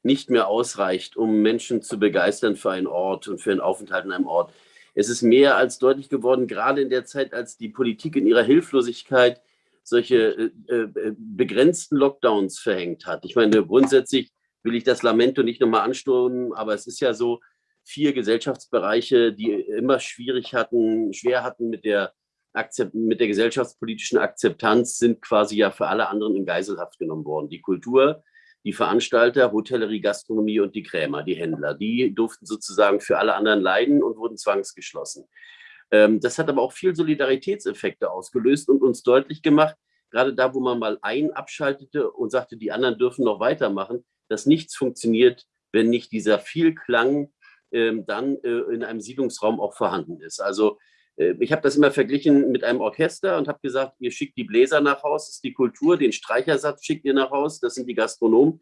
nicht mehr ausreicht, um Menschen zu begeistern für einen Ort und für einen Aufenthalt in einem Ort. Es ist mehr als deutlich geworden, gerade in der Zeit, als die Politik in ihrer Hilflosigkeit solche äh, äh, begrenzten Lockdowns verhängt hat. Ich meine, grundsätzlich will ich das Lamento nicht nochmal anstürmen, aber es ist ja so, vier Gesellschaftsbereiche, die immer schwierig hatten, schwer hatten mit der, Akzept, mit der gesellschaftspolitischen Akzeptanz, sind quasi ja für alle anderen in Geiselhaft genommen worden. Die Kultur, die Veranstalter, Hotellerie, Gastronomie und die Krämer, die Händler, die durften sozusagen für alle anderen leiden und wurden zwangsgeschlossen. Ähm, das hat aber auch viel Solidaritätseffekte ausgelöst und uns deutlich gemacht, gerade da, wo man mal einen abschaltete und sagte, die anderen dürfen noch weitermachen, dass nichts funktioniert, wenn nicht dieser Vielklang ähm, dann äh, in einem Siedlungsraum auch vorhanden ist. Also äh, ich habe das immer verglichen mit einem Orchester und habe gesagt, ihr schickt die Bläser nach Haus, das ist die Kultur, den Streichersatz schickt ihr nach Haus, das sind die Gastronomen.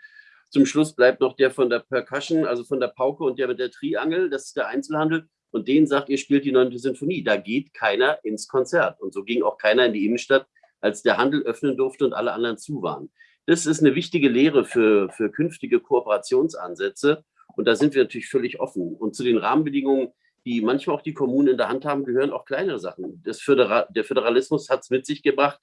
Zum Schluss bleibt noch der von der Percussion, also von der Pauke und der mit der Triangel, das ist der Einzelhandel und denen sagt, ihr spielt die neunte Sinfonie. Da geht keiner ins Konzert. Und so ging auch keiner in die Innenstadt, als der Handel öffnen durfte und alle anderen zu waren. Das ist eine wichtige Lehre für, für künftige Kooperationsansätze. Und da sind wir natürlich völlig offen. Und zu den Rahmenbedingungen, die manchmal auch die Kommunen in der Hand haben, gehören auch kleinere Sachen. Föderal der Föderalismus hat es mit sich gebracht,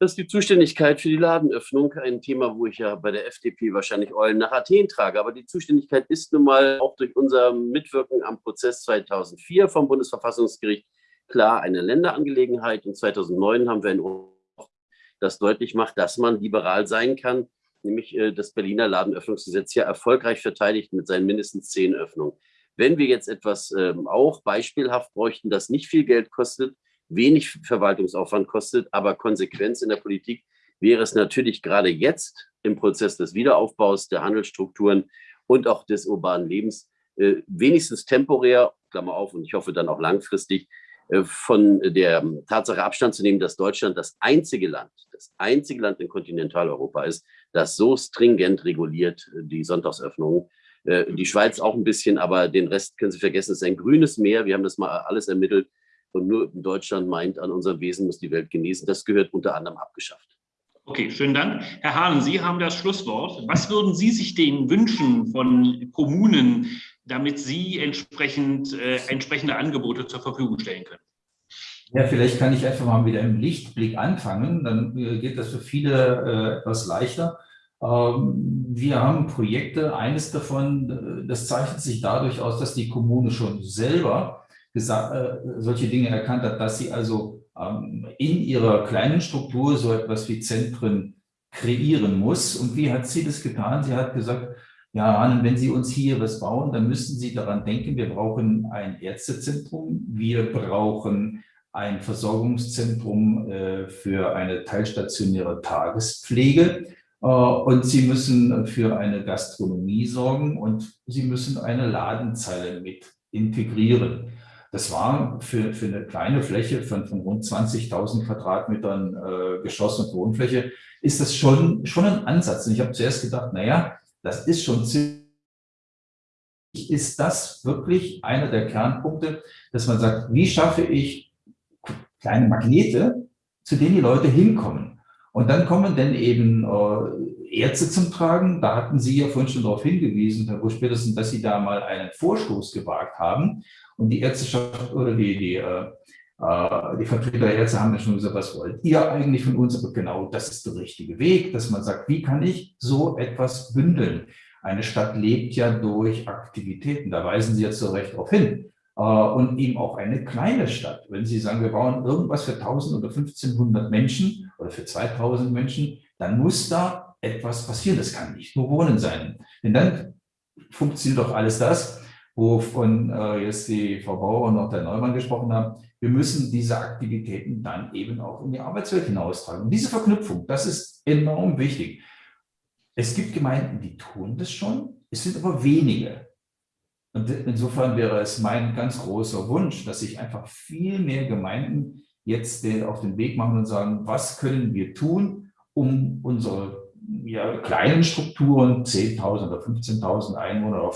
das ist die Zuständigkeit für die Ladenöffnung, ein Thema, wo ich ja bei der FDP wahrscheinlich Eulen nach Athen trage. Aber die Zuständigkeit ist nun mal auch durch unser Mitwirken am Prozess 2004 vom Bundesverfassungsgericht klar eine Länderangelegenheit. Und 2009 haben wir ein Urteil, das deutlich macht, dass man liberal sein kann, nämlich äh, das Berliner Ladenöffnungsgesetz, ja erfolgreich verteidigt mit seinen mindestens zehn Öffnungen. Wenn wir jetzt etwas ähm, auch beispielhaft bräuchten, das nicht viel Geld kostet, wenig Verwaltungsaufwand kostet, aber Konsequenz in der Politik, wäre es natürlich gerade jetzt im Prozess des Wiederaufbaus der Handelsstrukturen und auch des urbanen Lebens äh, wenigstens temporär, Klammer auf, und ich hoffe dann auch langfristig, äh, von der Tatsache Abstand zu nehmen, dass Deutschland das einzige Land, das einzige Land in Kontinentaleuropa ist, das so stringent reguliert äh, die Sonntagsöffnungen. Die Schweiz auch ein bisschen, aber den Rest können Sie vergessen. Es ist ein grünes Meer. Wir haben das mal alles ermittelt. Und nur Deutschland meint, an unserem Wesen muss die Welt genießen. Das gehört unter anderem abgeschafft. Okay, schönen Dank. Herr Hahn, Sie haben das Schlusswort. Was würden Sie sich denn wünschen von Kommunen, damit Sie entsprechend, äh, entsprechende Angebote zur Verfügung stellen können? Ja, vielleicht kann ich einfach mal wieder im Lichtblick anfangen, dann äh, geht das für viele äh, etwas leichter. Ähm, wir haben Projekte, eines davon, äh, das zeichnet sich dadurch aus, dass die Kommune schon selber äh, solche Dinge erkannt hat, dass sie also ähm, in ihrer kleinen Struktur so etwas wie Zentren kreieren muss. Und wie hat sie das getan? Sie hat gesagt, ja, wenn Sie uns hier was bauen, dann müssen Sie daran denken, wir brauchen ein Ärztezentrum, wir brauchen ein Versorgungszentrum äh, für eine teilstationäre Tagespflege äh, und Sie müssen für eine Gastronomie sorgen und Sie müssen eine Ladenzeile mit integrieren. Das war für, für eine kleine Fläche von, von rund 20.000 Quadratmetern äh, Geschoss und Wohnfläche, ist das schon, schon ein Ansatz. Und ich habe zuerst gedacht, naja, das ist schon ziemlich, ist das wirklich einer der Kernpunkte, dass man sagt, wie schaffe ich kleine Magnete, zu denen die Leute hinkommen. Und dann kommen dann eben äh, Ärzte zum Tragen. Da hatten Sie ja vorhin schon darauf hingewiesen, Herr Busch, spätestens, dass Sie da mal einen Vorstoß gewagt haben. Und die Ärzteschaft oder die, die, äh, äh, die Vertreter der Ärzte haben ja schon gesagt, was wollt ihr eigentlich von uns? Aber genau das ist der richtige Weg, dass man sagt, wie kann ich so etwas bündeln? Eine Stadt lebt ja durch Aktivitäten, da weisen Sie jetzt so recht darauf hin. Äh, und eben auch eine kleine Stadt. Wenn Sie sagen, wir bauen irgendwas für 1000 oder 1500 Menschen oder für 2000 Menschen, dann muss da etwas passieren. Das kann nicht nur Wohnen sein. Denn dann funktioniert doch alles das, wovon äh, jetzt die Frau Bauer und auch der Neumann gesprochen haben. Wir müssen diese Aktivitäten dann eben auch in die Arbeitswelt hinaustragen. Und diese Verknüpfung, das ist enorm wichtig. Es gibt Gemeinden, die tun das schon, es sind aber wenige. Und insofern wäre es mein ganz großer Wunsch, dass sich einfach viel mehr Gemeinden jetzt auf den Weg machen und sagen, was können wir tun, um unsere ja, kleinen Strukturen, 10.000 oder 15.000 Einwohner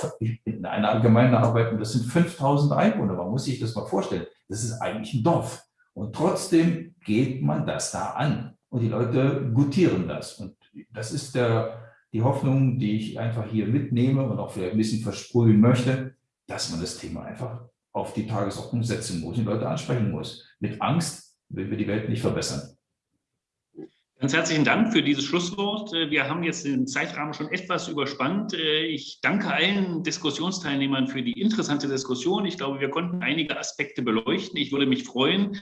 in einer Gemeinde arbeiten, das sind 5.000 Einwohner. Man muss sich das mal vorstellen. Das ist eigentlich ein Dorf. Und trotzdem geht man das da an. Und die Leute gutieren das. Und das ist der, die Hoffnung, die ich einfach hier mitnehme und auch vielleicht ein bisschen versprühen möchte, dass man das Thema einfach auf die Tagesordnung setzen muss und die Leute ansprechen muss. Mit Angst will wir die Welt nicht verbessern. Ganz herzlichen Dank für dieses Schlusswort. Äh, wir haben jetzt den Zeitrahmen schon etwas überspannt. Äh, ich danke allen Diskussionsteilnehmern für die interessante Diskussion. Ich glaube, wir konnten einige Aspekte beleuchten. Ich würde mich freuen,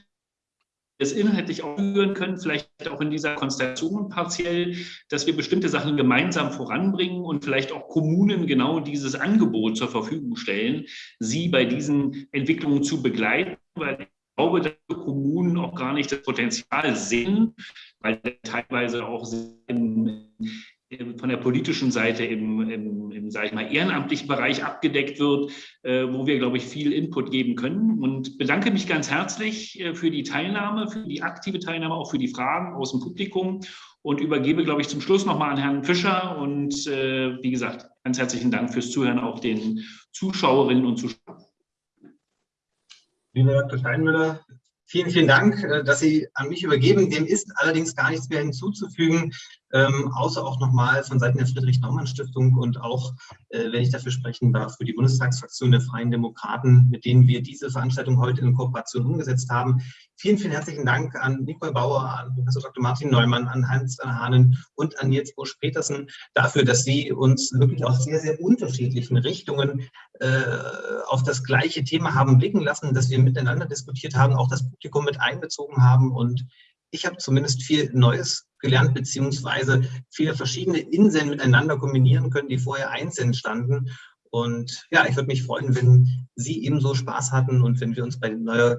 es inhaltlich aufführen können, vielleicht auch in dieser Konstellation partiell, dass wir bestimmte Sachen gemeinsam voranbringen und vielleicht auch Kommunen genau dieses Angebot zur Verfügung stellen, sie bei diesen Entwicklungen zu begleiten, weil glaube, dass Kommunen auch gar nicht das Potenzial sehen, weil teilweise auch im, von der politischen Seite im, im, im ich mal, ehrenamtlichen Bereich abgedeckt wird, äh, wo wir, glaube ich, viel Input geben können. Und bedanke mich ganz herzlich äh, für die Teilnahme, für die aktive Teilnahme, auch für die Fragen aus dem Publikum und übergebe, glaube ich, zum Schluss nochmal an Herrn Fischer. Und äh, wie gesagt, ganz herzlichen Dank fürs Zuhören auch den Zuschauerinnen und Zuschauern. Lieber Dr. Steinmüller, vielen, vielen Dank, äh, dass Sie an mich übergeben. Dem ist allerdings gar nichts mehr hinzuzufügen ähm, außer auch nochmal von Seiten der Friedrich-Naumann-Stiftung und auch, äh, wenn ich dafür sprechen darf, für die Bundestagsfraktion der Freien Demokraten, mit denen wir diese Veranstaltung heute in Kooperation umgesetzt haben. Vielen, vielen herzlichen Dank an Nicole Bauer, an Professor Dr. Martin Neumann, an Hans Hahnen und an Nils Busch-Petersen dafür, dass Sie uns wirklich aus sehr, sehr unterschiedlichen Richtungen äh, auf das gleiche Thema haben blicken lassen, dass wir miteinander diskutiert haben, auch das Publikum mit einbezogen haben und ich habe zumindest viel Neues gelernt, beziehungsweise viele verschiedene Inseln miteinander kombinieren können, die vorher einzeln standen. Und ja, ich würde mich freuen, wenn Sie ebenso Spaß hatten und wenn wir uns bei neuer